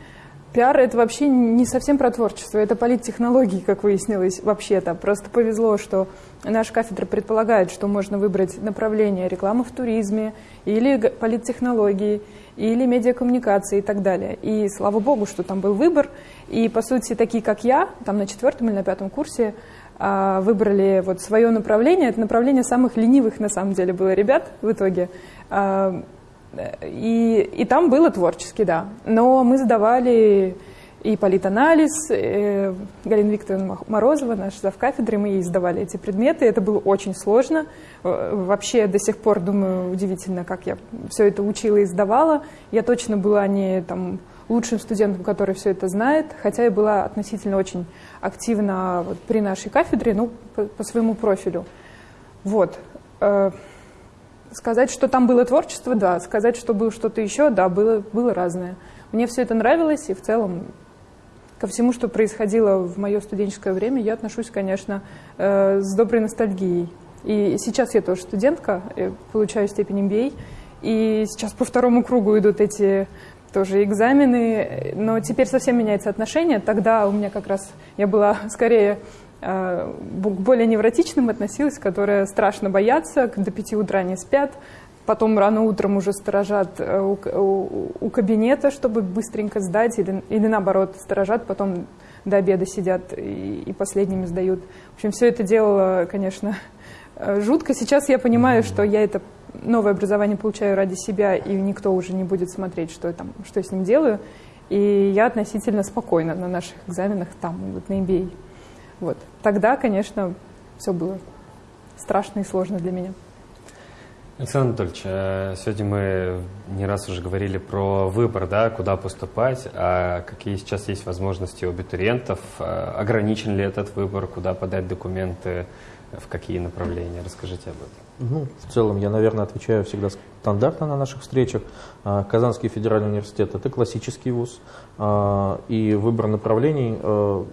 Пиар — это вообще не совсем про творчество, это политтехнологии, как выяснилось, вообще-то. Просто повезло, что наша кафедра предполагает, что можно выбрать направление рекламы в туризме или политтехнологии, или медиакоммуникации и так далее. И слава богу, что там был выбор. И, по сути, такие, как я, там на четвертом или на пятом курсе, а, выбрали вот свое направление. Это направление самых ленивых, на самом деле, было ребят в итоге. И, и там было творчески, да. Но мы сдавали и политанализ. Э, Галина Викторовна Морозова, наш завкафедры, мы ей сдавали эти предметы. Это было очень сложно. Э, вообще до сих пор, думаю, удивительно, как я все это учила и сдавала. Я точно была не там, лучшим студентом, который все это знает, хотя я была относительно очень активна вот, при нашей кафедре, ну, по, по своему профилю. Вот. Э, сказать, что там было творчество, да. Сказать, что было что-то еще, да, было, было разное. Мне все это нравилось, и в целом ко всему, что происходило в мое студенческое время, я отношусь, конечно, э, с доброй ностальгией. И сейчас я тоже студентка, получаю степень MBA, и сейчас по второму кругу идут эти тоже экзамены, но теперь совсем меняется отношение. Тогда у меня как раз, я была [laughs] скорее э, к более невротичным относилась, которые страшно боятся, до пяти утра не спят, потом рано утром уже сторожат э, у, у, у кабинета, чтобы быстренько сдать, или, или наоборот, сторожат, потом до обеда сидят и, и последними сдают. В общем, все это дело, конечно, э, жутко. Сейчас я понимаю, что я это новое образование получаю ради себя, и никто уже не будет смотреть, что я, там, что я с ним делаю. И я относительно спокойна на наших экзаменах там, вот на MBA. Вот. Тогда, конечно, все было страшно и сложно для меня. Александр Анатольевич, э, сегодня мы не раз уже говорили про выбор, да, куда поступать, а какие сейчас есть возможности у абитуриентов, э, ограничен ли этот выбор, куда подать документы, в какие направления. Расскажите об этом. Ну, в целом, я, наверное, отвечаю всегда стандартно на наших встречах. А, Казанский федеральный университет – это классический вуз, а, и выбор направлений э,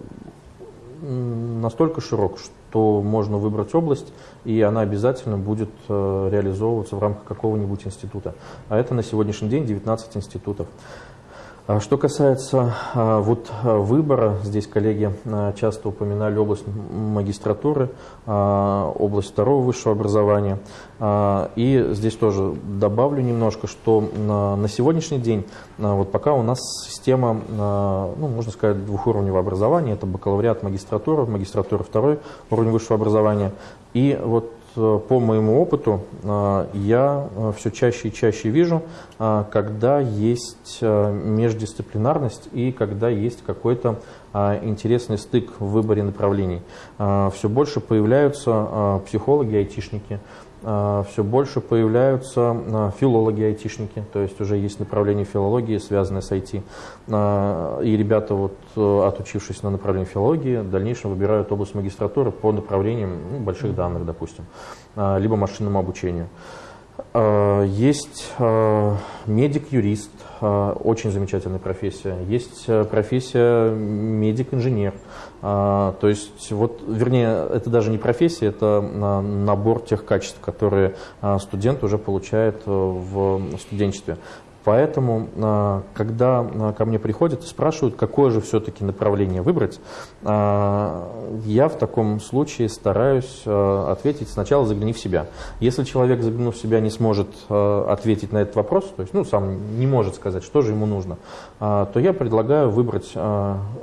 настолько широк, что можно выбрать область, и она обязательно будет э, реализовываться в рамках какого-нибудь института. А это на сегодняшний день 19 институтов. А что касается а, вот а, выбора, здесь коллеги часто упоминали область магистратуры, область второго высшего образования. И здесь тоже добавлю немножко, что на сегодняшний день, вот пока у нас система, ну, можно сказать, двухуровневого образования, это бакалавриат, магистратура, магистратура второй уровень высшего образования. И вот по моему опыту э, я э, все чаще и чаще вижу, когда есть междисциплинарность и когда есть какой-то интересный стык в выборе направлений. Все больше появляются психологи, айтишники, все больше появляются а, филологи-айтишники, то есть уже есть направление филологии, связанное с IT. А, и ребята, вот, отучившись на направлении филологии, в дальнейшем выбирают область магистратуры по направлениям ну, больших данных, допустим, либо машинному обучению. Есть медик-юрист, очень замечательная профессия. Есть профессия медик-инженер. То есть, вот, вернее, это даже не профессия, это набор тех качеств, которые студент уже получает э, в студенчестве. Поэтому, когда ко мне приходят и спрашивают, какое же все-таки направление выбрать, я в таком случае стараюсь ответить сначала загляни в себя. Если человек, заглянув в себя, не сможет ответить на этот вопрос, то есть ну, сам не может сказать, что же ему нужно, то я предлагаю выбрать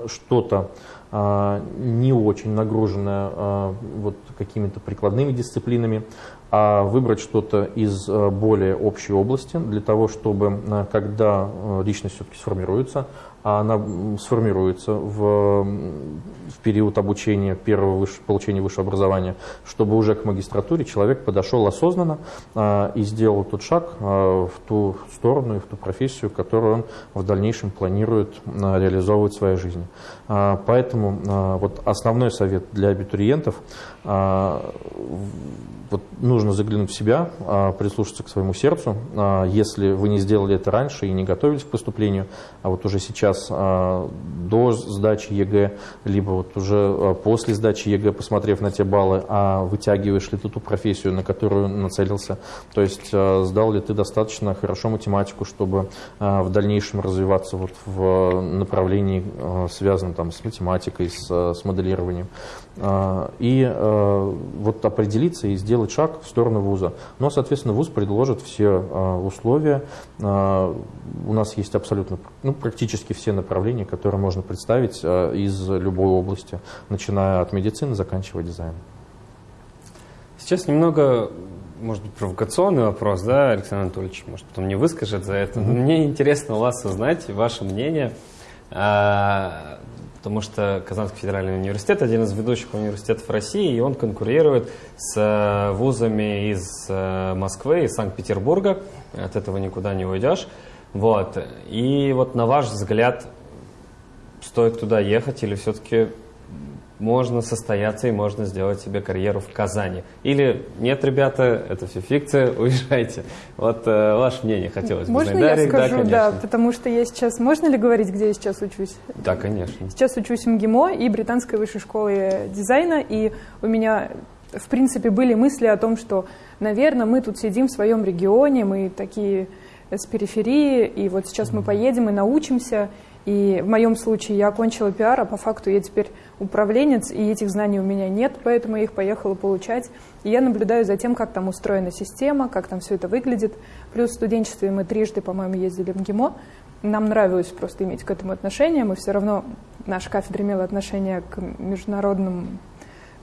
что-то, а, не очень нагруженная а, вот какими-то прикладными дисциплинами, а выбрать что-то из а, более общей области для того, чтобы, когда личность все-таки сформируется, а она сформируется в, в период обучения, первого выше, получения высшего образования, чтобы уже к магистратуре человек подошел осознанно а, и сделал тот шаг а, в ту сторону и в ту профессию, которую он в дальнейшем планирует а, реализовывать в своей жизни. А, поэтому а, вот основной совет для абитуриентов вот нужно заглянуть в себя, а, прислушаться к своему сердцу. А, если вы не сделали это раньше и не готовились к поступлению, а вот уже сейчас а, до сдачи ЕГЭ, либо вот уже после сдачи ЕГЭ, посмотрев на те баллы, а вытягиваешь ли ты ту профессию, на которую нацелился, то есть сдал ли ты достаточно хорошо математику, чтобы в дальнейшем развиваться вот в направлении, связанном там, с математикой, с, с моделированием. И вот определиться и сделать шаг в сторону вуза. Но, соответственно, вуз предложит все а, условия. А, у нас есть абсолютно, ну, практически все направления, которые можно представить а, из любой области, начиная от медицины, заканчивая дизайном. Сейчас немного может быть, провокационный вопрос, да, Александр Анатольевич, может, потом не выскажет за это. Но мне интересно у вас узнать ваше мнение потому что Казанский федеральный университет один из ведущих университетов России, и он конкурирует с э, вузами из э, Москвы, из Санкт-Петербурга, от этого никуда не уйдешь. Вот. И вот на ваш взгляд, стоит туда ехать или все-таки можно состояться и можно сделать себе карьеру в Казани. Или нет, ребята, это все фикция, [laughs] уезжайте. Вот э, ваше мнение хотелось бы можно. Можно я скажу, да, да, потому что я сейчас... Можно ли говорить, где я сейчас учусь? Да, конечно. Сейчас учусь в МГИМО и Британской высшей школы дизайна, и у меня, в принципе, были мысли о том, что, наверное, мы тут сидим в своем регионе, мы такие с периферии, и вот сейчас мы поедем и научимся, и в моем случае я окончила пиар, а по факту я теперь управленец, и этих знаний у меня нет, поэтому я их поехала получать. И я наблюдаю за тем, как там устроена система, как там все это выглядит. Плюс в студенчестве мы трижды, по-моему, ездили в МГИМО. Нам нравилось просто иметь к этому отношение. Мы все равно, наша кафедра имела отношение к международным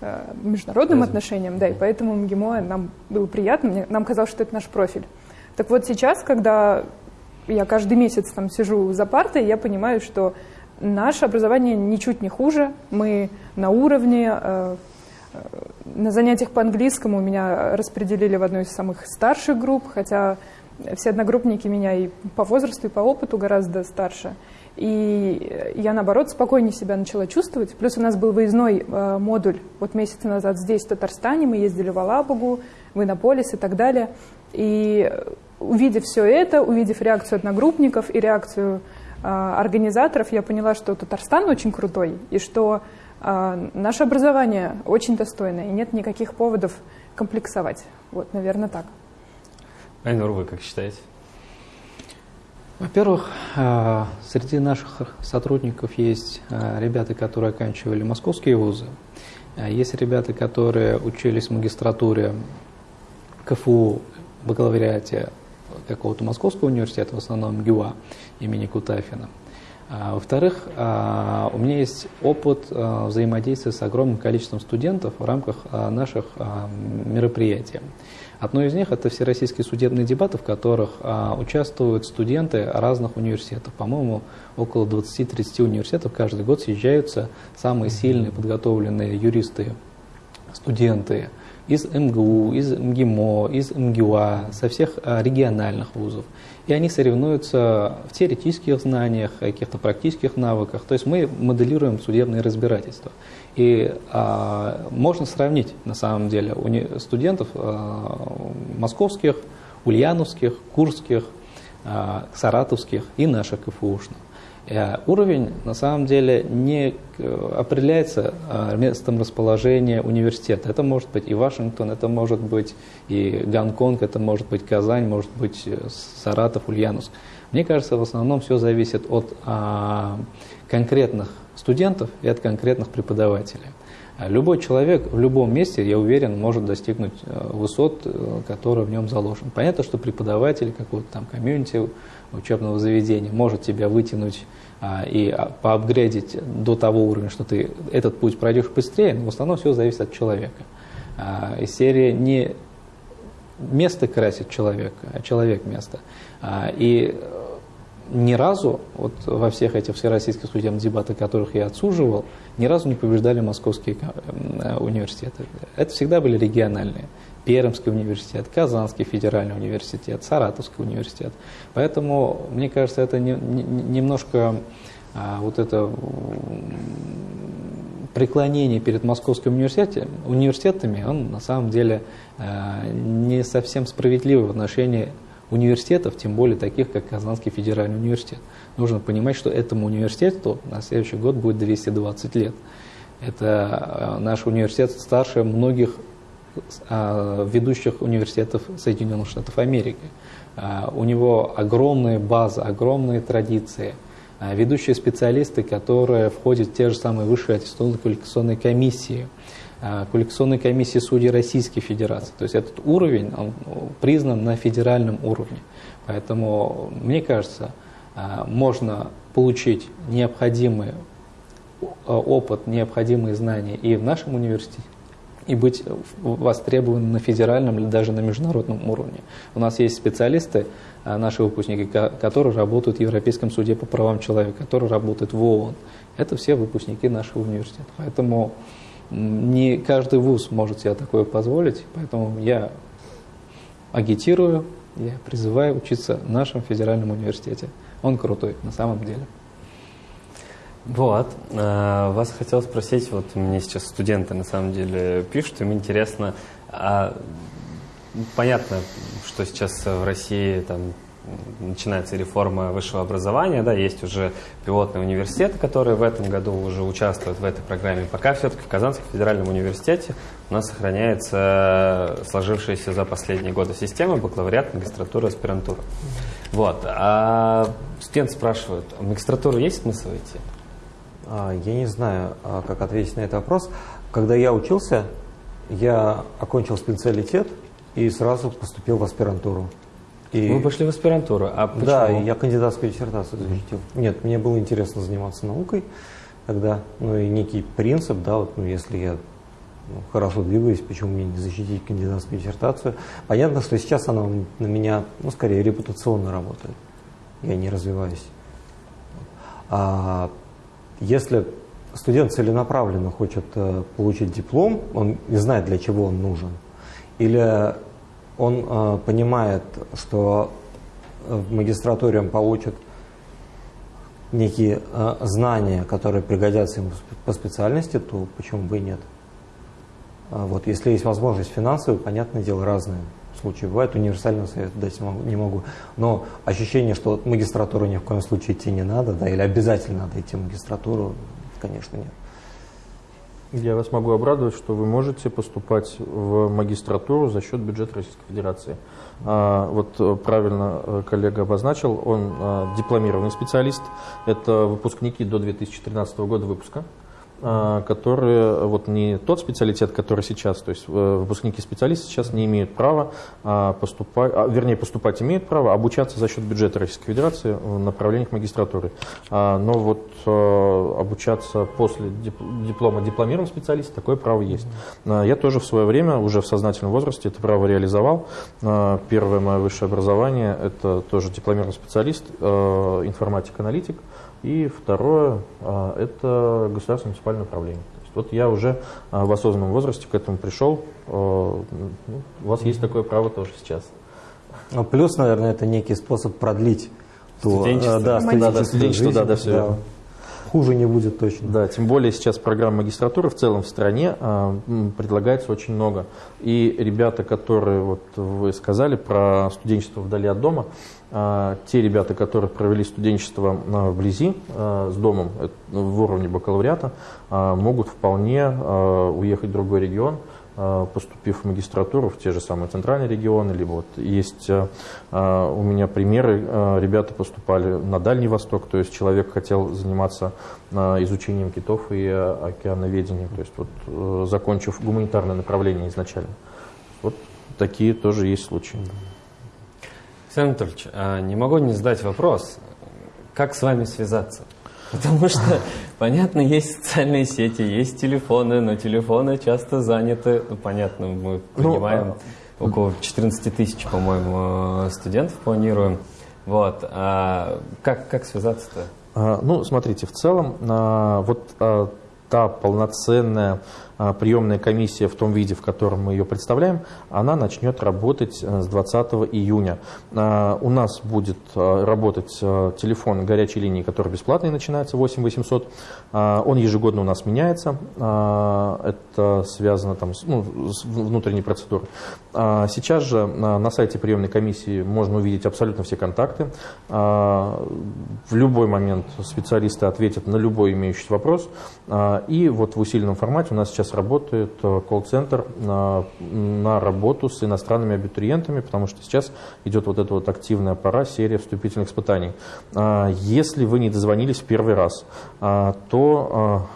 э, международным отношениям, да, и поэтому МГИМО нам было приятно, нам казалось, что это наш профиль. Так вот сейчас, когда я каждый месяц там сижу за партой, я понимаю, что наше образование ничуть не хуже. Мы на уровне. Э, э, на занятиях по английскому меня распределили в одну из самых старших групп, хотя все одногруппники меня и по возрасту, и по опыту гораздо старше. И я, наоборот, спокойнее себя начала чувствовать. Плюс у нас был выездной э, модуль вот месяц назад здесь, в Татарстане. Мы ездили в Алабугу, в Иннополис и так далее. И увидев все это, увидев реакцию одногруппников и реакцию организаторов, я поняла, что Татарстан очень крутой, и что э, наше образование очень достойное, и нет никаких поводов комплексовать. Вот, наверное, так. Айнур, вы как считаете? Во-первых, э, среди наших сотрудников есть ребята, которые оканчивали московские вузы, есть ребята, которые учились в магистратуре КФУ, бакалавриате какого-то московского университета, в основном ГЮА имени Кутафина. А, во-вторых, а, у меня есть опыт а, взаимодействия с огромным количеством студентов в рамках наших мероприятий. Одно из них – это всероссийские судебные дебаты, в которых участвуют студенты разных университетов. По-моему, около 20-30 университетов каждый год съезжаются самые сильные подготовленные юристы, студенты из МГУ, из МГИМО, из МГУА, со всех региональных вузов и они соревнуются в теоретических знаниях, каких-то практических навыках. То есть мы моделируем судебные разбирательства. И а, можно сравнить, на самом деле, у студентов а, московских, ульяновских, курских, а, саратовских и наших КФУшных. Э, уровень на самом деле не э, определяется а, местом расположения университета. Это может быть и Вашингтон, это может быть и Гонконг, это может быть Казань, может быть э, Саратов, Ульяновск. Мне кажется, в основном все зависит от а, конкретных студентов и от конкретных преподавателей. Любой человек в любом месте, я уверен, может достигнуть высот, которые в нем заложены. Понятно, что преподаватель какого-то там комьюнити учебного заведения может тебя вытянуть и а, поапгрейдить до того уровня, что ты этот путь пройдешь быстрее, но в основном все зависит от человека. А, из серии не место красит человека, а человек место. И ни разу, вот во всех этих всероссийских судебных дебатах, которых я отсуживал, ни разу не побеждали московские университеты. Это всегда были региональные. Пермский университет, Казанский федеральный университет, Саратовский университет. Поэтому, мне кажется, это не, не, немножко а, вот это преклонение перед московским университетом, университетами, он на самом деле а, не совсем справедливый в отношении университетов, тем более таких, как Казанский федеральный университет. Нужно понимать, что этому университету на следующий год будет 220 лет. Это а, наш университет старше многих ведущих университетов Соединенных Штатов Америки. А, у него огромная база, огромные традиции, а, ведущие специалисты, которые входят в те же самые высшие аттестационные квалификационные комиссии, квалификационные комиссии судей Российской Федерации. То есть этот уровень он признан на федеральном уровне. Поэтому, мне кажется, можно получить необходимый опыт, необходимые знания и в нашем университете, и быть востребованным на федеральном или даже на международном уровне. У нас есть специалисты, а, наши выпускники, которые работают в Европейском суде по правам человека, которые работают в ООН. Это все выпускники нашего университета. Поэтому не каждый вуз может себе такое позволить, поэтому я агитирую, я призываю учиться в нашем федеральном университете. Он крутой на самом деле. Вот. А, вас хотел спросить, вот мне сейчас студенты на самом деле пишут, им интересно, а, понятно, что сейчас в России там начинается реформа высшего образования, да, есть уже пилотные университеты, которые в этом году уже участвуют в этой программе. Пока все-таки в Казанском федеральном университете у нас сохраняется сложившаяся за последние годы система бакалавриат, магистратура, аспирантура. Вот. А студент спрашивают, в магистратуру есть смысл идти? А, я не знаю, а, как ответить на этот вопрос. Когда я учился, я окончил специалитет и сразу поступил в аспирантуру. И... Вы пошли в аспирантуру, а почему? Да, я кандидатскую диссертацию защитил. Нет, мне было интересно заниматься наукой тогда, ну и некий принцип, да, вот, ну, если я ну, хорошо двигаюсь, почему мне не защитить кандидатскую диссертацию. Понятно, что сейчас она на меня, ну, скорее, репутационно работает. Я не развиваюсь. А если студент целенаправленно хочет э, получить диплом, он не знает, для чего он нужен, или он э, понимает, что в магистратуре он получит некие э, знания, которые пригодятся ему по специальности, то почему бы и нет? А вот, если есть возможность финансовая, понятное дело, разные случаи бывают, универсального совета дать не могу. Но ощущение, что магистратуру ни в коем случае идти не надо, да, или обязательно надо идти в магистратуру, конечно, нет. Я вас могу обрадовать, что вы можете поступать в магистратуру за счет бюджета Российской Федерации. А, вот э, правильно э, коллега обозначил, он а, дипломированный специалист, это выпускники до 2013 года выпуска. А, которые вот не тот специалитет, который сейчас, то есть э, выпускники специалисты сейчас не имеют права а, поступать, а, вернее поступать имеют право, обучаться за счет бюджета Российской Федерации в направлениях магистратуры. Но вот э, обучаться после диплома дипломированного специалиста такое право есть. Я тоже в свое время, уже в сознательном возрасте, это право реализовал. Первое мое высшее образование – это тоже дипломированный специалист, э, информатик-аналитик. И второе а, – это государственное муниципальное управление. То есть вот я уже а, в осознанном возрасте к этому пришел. А, ну, у вас есть такое право тоже сейчас. Ну, плюс, наверное, это некий способ продлить то, студенчество. Да, студенчество, студенчество, да, да, все да. Хуже не будет точно. Да, тем более сейчас программ магистратуры в целом в стране а, предлагается очень много. И ребята, которые вот вы сказали про студенчество вдали от дома, а, те ребята, которые провели студенчество а, вблизи а, с домом в уровне бакалавриата, могут вполне уехать в другой регион, поступив в магистратуру в те же самые центральные регионы, либо вот есть у меня примеры, ребята поступали на Дальний Восток, то есть человек хотел заниматься изучением китов и океановедением, то есть вот э, закончив гуманитарное направление изначально. Вот такие тоже есть случаи. Александр Анатольевич, а не могу не задать вопрос, как с вами связаться? Потому что, понятно, есть социальные сети, есть телефоны, но телефоны часто заняты. Ну, понятно, мы ну, понимаем, ну, около 14 тысяч, по-моему, студентов планируем. Вот. А как, как связаться-то? А, ну, смотрите, в целом, а, вот та полноценная приемная комиссия в том виде, в котором мы ее представляем, она начнет работать э, с 20 июня. А, у нас будет э, работать э, телефон горячей линии, который бесплатный, начинается 8 800. А, он ежегодно у нас меняется. Это связано там, с, ну, с внутренней процедурой. Сейчас же на сайте приемной комиссии можно увидеть абсолютно все контакты. В любой момент специалисты ответят на любой имеющийся вопрос. И вот в усиленном формате у нас сейчас сейчас работает э, колл-центр на, на работу с иностранными абитуриентами, потому что сейчас идет вот эта вот активная пора, серия вступительных испытаний. А, если вы не дозвонились в первый раз, то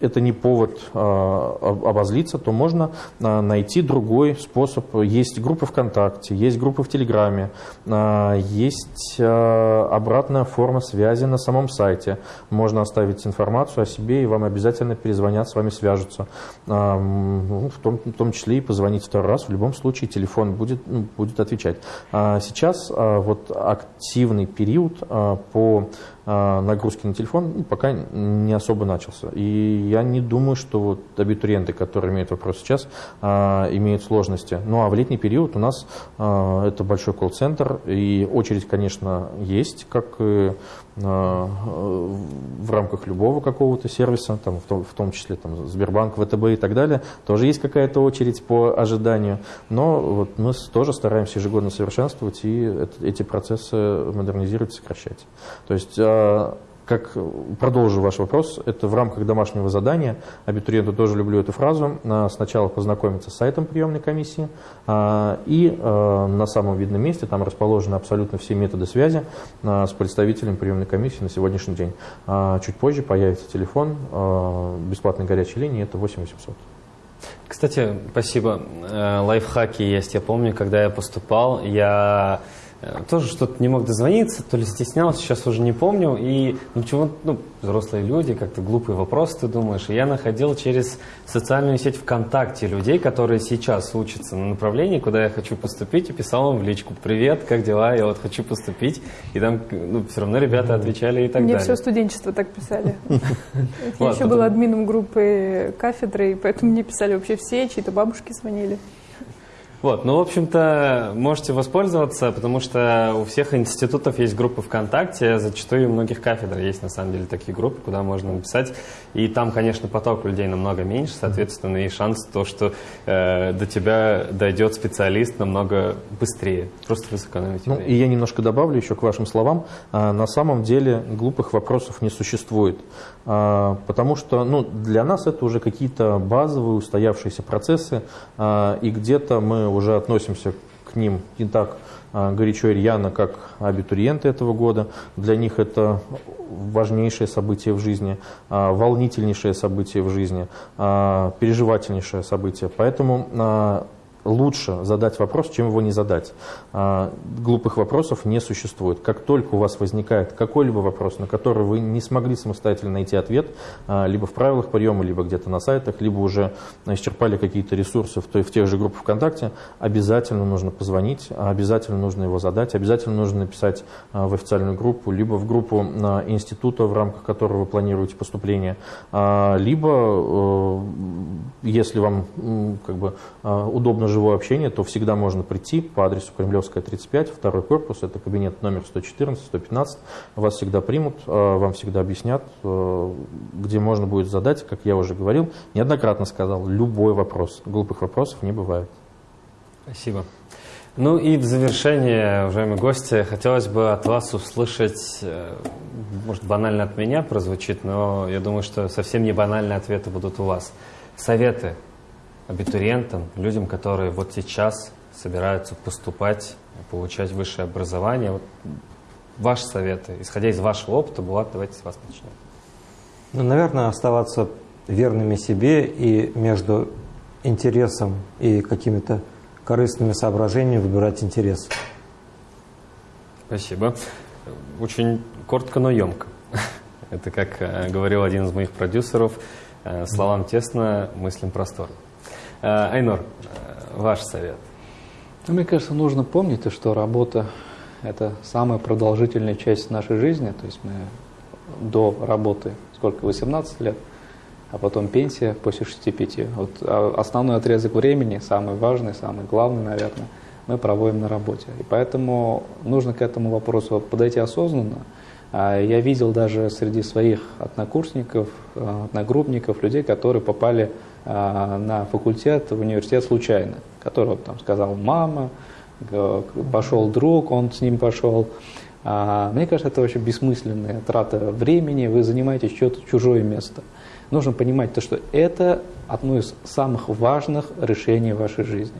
это не повод а, обозлиться, то можно а, найти другой способ. Есть группы ВКонтакте, есть группы в Телеграме, а, есть обратная форма связи на самом сайте. Можно оставить информацию о себе, и вам обязательно перезвонят, с вами свяжутся. В, том, в том числе и позвонить второй раз. В любом случае телефон будет, ну, будет отвечать. Сейчас вот активный период по нагрузки на телефон ну, пока не особо начался. И я не думаю, что вот абитуриенты, которые имеют вопрос сейчас, а, имеют сложности. Ну а в летний период у нас а, это большой колл-центр, и очередь, конечно, есть, как в рамках любого какого-то сервиса, там, в, том, в том числе там, Сбербанк, ВТБ и так далее, тоже есть какая-то очередь по ожиданию. Но вот мы тоже стараемся ежегодно совершенствовать и эти процессы модернизировать, сокращать. То есть а, как продолжу ваш вопрос, это в рамках домашнего задания. Абитуриенту тоже люблю эту фразу. А, сначала познакомиться с сайтом приемной комиссии а, и на самом видном месте там расположены абсолютно все методы связи с представителем приемной комиссии на сегодняшний день. Чуть позже появится телефон бесплатной горячей линии, это 8800. Кстати, спасибо. Э, лайфхаки есть. Я помню, когда я поступал, я тоже что-то не мог дозвониться, то ли стеснялся, сейчас уже не помню. И ну, чего, ну, взрослые люди, как-то глупый вопрос ты думаешь. И я находил через социальную сеть ВКонтакте людей, которые сейчас учатся на направлении, куда я хочу поступить, и писал им в личку «Привет, как дела? Я вот хочу поступить». И там ну, все равно ребята отвечали и так Мне далее. все студенчество так писали. [laughs] Я еще была админом группы кафедры, и поэтому мне писали вообще все, чьи-то бабушки звонили. Вот, ну, в общем-то, можете воспользоваться, потому что у всех институтов есть группы ВКонтакте, зачастую у многих кафедр есть, на самом деле, такие группы, куда можно написать, и там, конечно, поток людей намного меньше, соответственно, и шанс то, что э, до тебя дойдет специалист намного быстрее. Просто вы сэкономите Ну, время. и я немножко добавлю еще к вашим словам. А, На самом деле глупых вопросов не существует. А, Потому что ну, для нас это уже какие-то базовые устоявшиеся процессы, а, и где-то мы уже относимся к ним не так а, горячо и рьяно, как абитуриенты этого года. Для них это важнейшее событие в жизни, а, волнительнейшее событие в жизни, а, переживательнейшее событие. Поэтому лучше задать вопрос, чем его не задать. А, Глупых вопросов не существует. Как только у вас возникает какой-либо вопрос, на который вы не смогли самостоятельно найти ответ, а, либо в правилах приема, либо где-то на сайтах, либо уже исчерпали какие-то ресурсы в той- в тех же группах ВКонтакте, обязательно нужно позвонить, обязательно нужно его задать, обязательно нужно написать а, в официальную группу, либо в группу института, в рамках которого вы планируете поступление, либо, э, если вам как бы, удобно живое общение, то всегда можно прийти по адресу Кремлевская, 35, второй корпус, это кабинет номер 114-115, вас всегда примут, а, вам всегда объяснят, э, где можно будет задать, как я уже говорил, неоднократно сказал, любой вопрос, глупых вопросов не бывает. Спасибо. Ну и в завершение, уважаемые гости, хотелось бы от вас услышать, э, может банально от меня прозвучит, но я думаю, что совсем не банальные ответы будут у вас. Советы абитуриентам, людям, которые вот сейчас собираются поступать, получать высшее образование. Вот ваши советы, исходя из вашего опыта, Булат, давайте с вас начнем. Ну, наверное, оставаться верными себе и между интересом и какими-то корыстными соображениями выбирать интерес. Спасибо. Очень коротко, но емко. Это, как э, говорил один из моих продюсеров, э, словам тесно, мыслям просторно. Э, Айнор, ваш совет. Ну, мне кажется, нужно помнить, то, что работа – это самая продолжительная часть нашей жизни. То есть мы до работы, сколько, 18 лет, а потом пенсия после 65. Вот а, основной отрезок времени, самый важный, самый главный, наверное, мы проводим на работе. И поэтому нужно к этому вопросу подойти осознанно. А Я видел даже среди своих однокурсников, э, одногруппников, людей, которые попали а, на факультет, в университет случайно, которого там сказал мама, пошел друг, он с ним пошел. А, Мне кажется, это вообще бессмысленная трата времени, вы занимаете что-то чужое место. Нужно понимать то, что это одно из самых важных решений вашей жизни.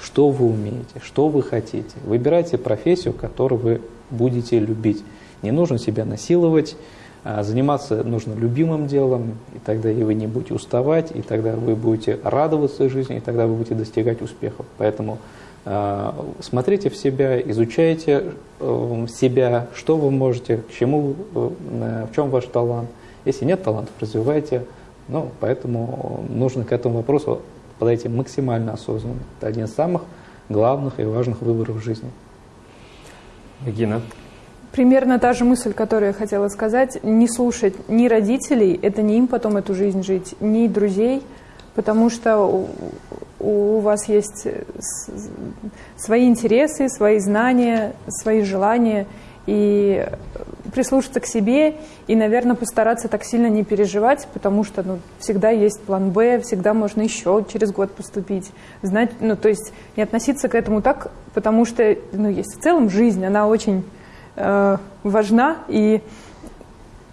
Что вы умеете, что вы хотите. Выбирайте профессию, которую вы будете любить. Не нужно себя насиловать, а заниматься нужно любимым делом, и тогда и вы не будете уставать, и тогда вы будете радоваться жизни, и тогда вы будете достигать успехов. Поэтому э, смотрите в себя, изучайте э, себя, что вы можете, к чему, э, в чем ваш талант. Если нет талантов, развивайте. Ну, поэтому нужно к этому вопросу подойти максимально осознанно. Это один из самых главных и важных выборов в жизни. Регина. Примерно та же мысль, которую я хотела сказать. Не слушать ни родителей, это не им потом эту жизнь жить, ни друзей, потому что у, у вас есть с- свои интересы, свои знания, свои желания. И прислушаться к себе и, наверное, постараться так сильно не переживать, потому что ну, всегда есть план Б, всегда можно еще через год поступить. Знать, ну, то есть не относиться к этому так, потому что ну, есть в целом жизнь, она очень э, важна, и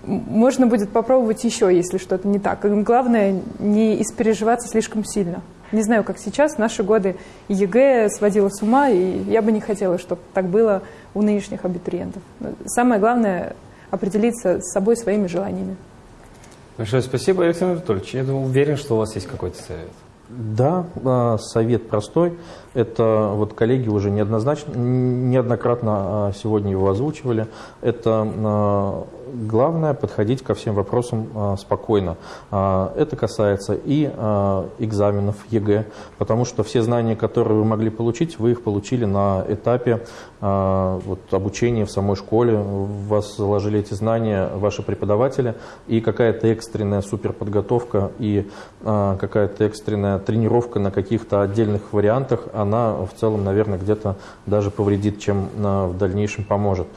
можно будет попробовать еще, если что-то не так. Главное, не испереживаться слишком сильно. Не знаю, как сейчас, в наши годы ЕГЭ сводила с ума, и я бы не хотела, чтобы так было у нынешних абитуриентов. Самое главное – определиться с собой, своими желаниями. Большое спасибо, Александр Анатольевич. Я думаю, уверен, что у вас есть какой-то совет. Да, а, совет простой. Это вот коллеги уже неоднозначно, неоднократно а, сегодня его озвучивали. Это а, главное подходить ко всем вопросам а, спокойно. Это касается и экзаменов ЕГЭ, потому что все знания, которые вы могли получить, вы их получили на этапе вот, обучения в самой школе. В вас заложили эти знания ваши преподаватели, и какая-то экстренная суперподготовка и какая-то экстренная тренировка на каких-то отдельных вариантах, она в целом, наверное, где-то даже повредит, чем в дальнейшем поможет.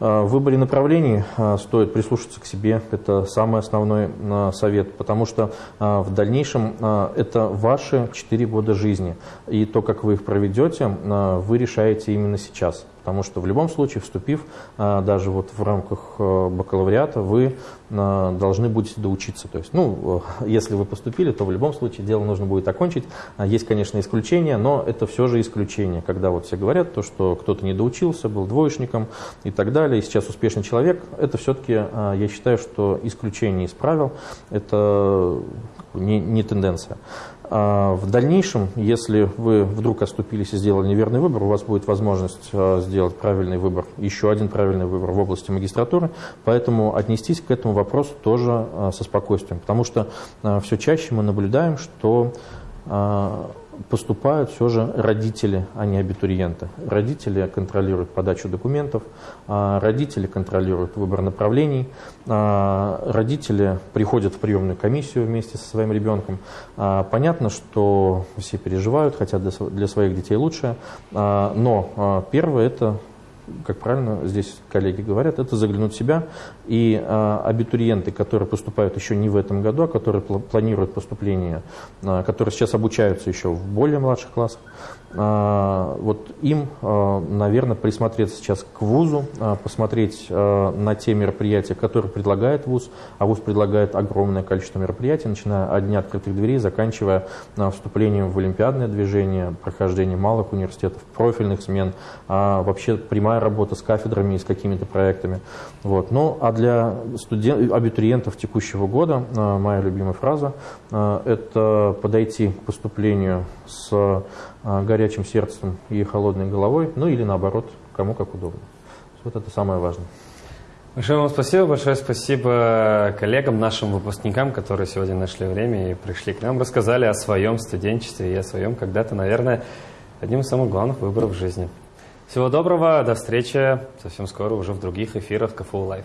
В выборе направлений стоит прислушаться к себе, это самый основной совет, потому что в дальнейшем это ваши 4 года жизни, и то, как вы их проведете, вы решаете именно сейчас. Потому что в любом случае, вступив а, даже вот в рамках э, бакалавриата, вы а, должны будете доучиться. То есть, ну, э, [laughs] если вы поступили, то в любом случае дело нужно будет окончить. А, есть, конечно, исключения, но это все же исключение. Когда вот все говорят, то, что кто-то не доучился, был двоечником и так далее, и сейчас успешный человек, это все-таки, я считаю, что исключение из правил, это не, не тенденция. А в дальнейшем, если вы вдруг оступились и сделали неверный выбор, у вас будет возможность а, сделать правильный выбор, еще один правильный выбор в области магистратуры, поэтому отнестись к этому вопросу тоже а, со спокойствием, потому что все чаще мы наблюдаем, что поступают все же родители, а не абитуриенты. Родители контролируют подачу документов, а родители контролируют выбор направлений, а родители приходят в приемную комиссию вместе со своим ребенком. А понятно, что все переживают, хотят для своих детей лучшее, но первое – это как правильно здесь коллеги говорят, это заглянуть в себя. И а, абитуриенты, которые поступают еще не в этом году, а которые пл планируют поступление, а, которые сейчас обучаются еще в более младших классах, вот им, а, наверное, присмотреться сейчас к вузу, а, посмотреть на те мероприятия, которые предлагает вуз, а вуз предлагает огромное количество мероприятий, начиная от дня открытых дверей, заканчивая вступлением в олимпиадное движение, прохождением малых университетов, профильных смен, вообще прямая работа с кафедрами и с какими-то проектами. Вот. Ну, а для студент, абитуриентов текущего года моя любимая фраза – это подойти к поступлению с а, горячим сердцем и холодной головой, ну или наоборот, кому как удобно. Вот это самое важное. Большое вам спасибо, большое спасибо коллегам, нашим выпускникам, которые сегодня нашли время и пришли к нам, рассказали о своем студенчестве и о своем когда-то, наверное, одним из самых главных выборов в жизни. Всего доброго, до встречи совсем скоро уже в других эфирах КФУ Live.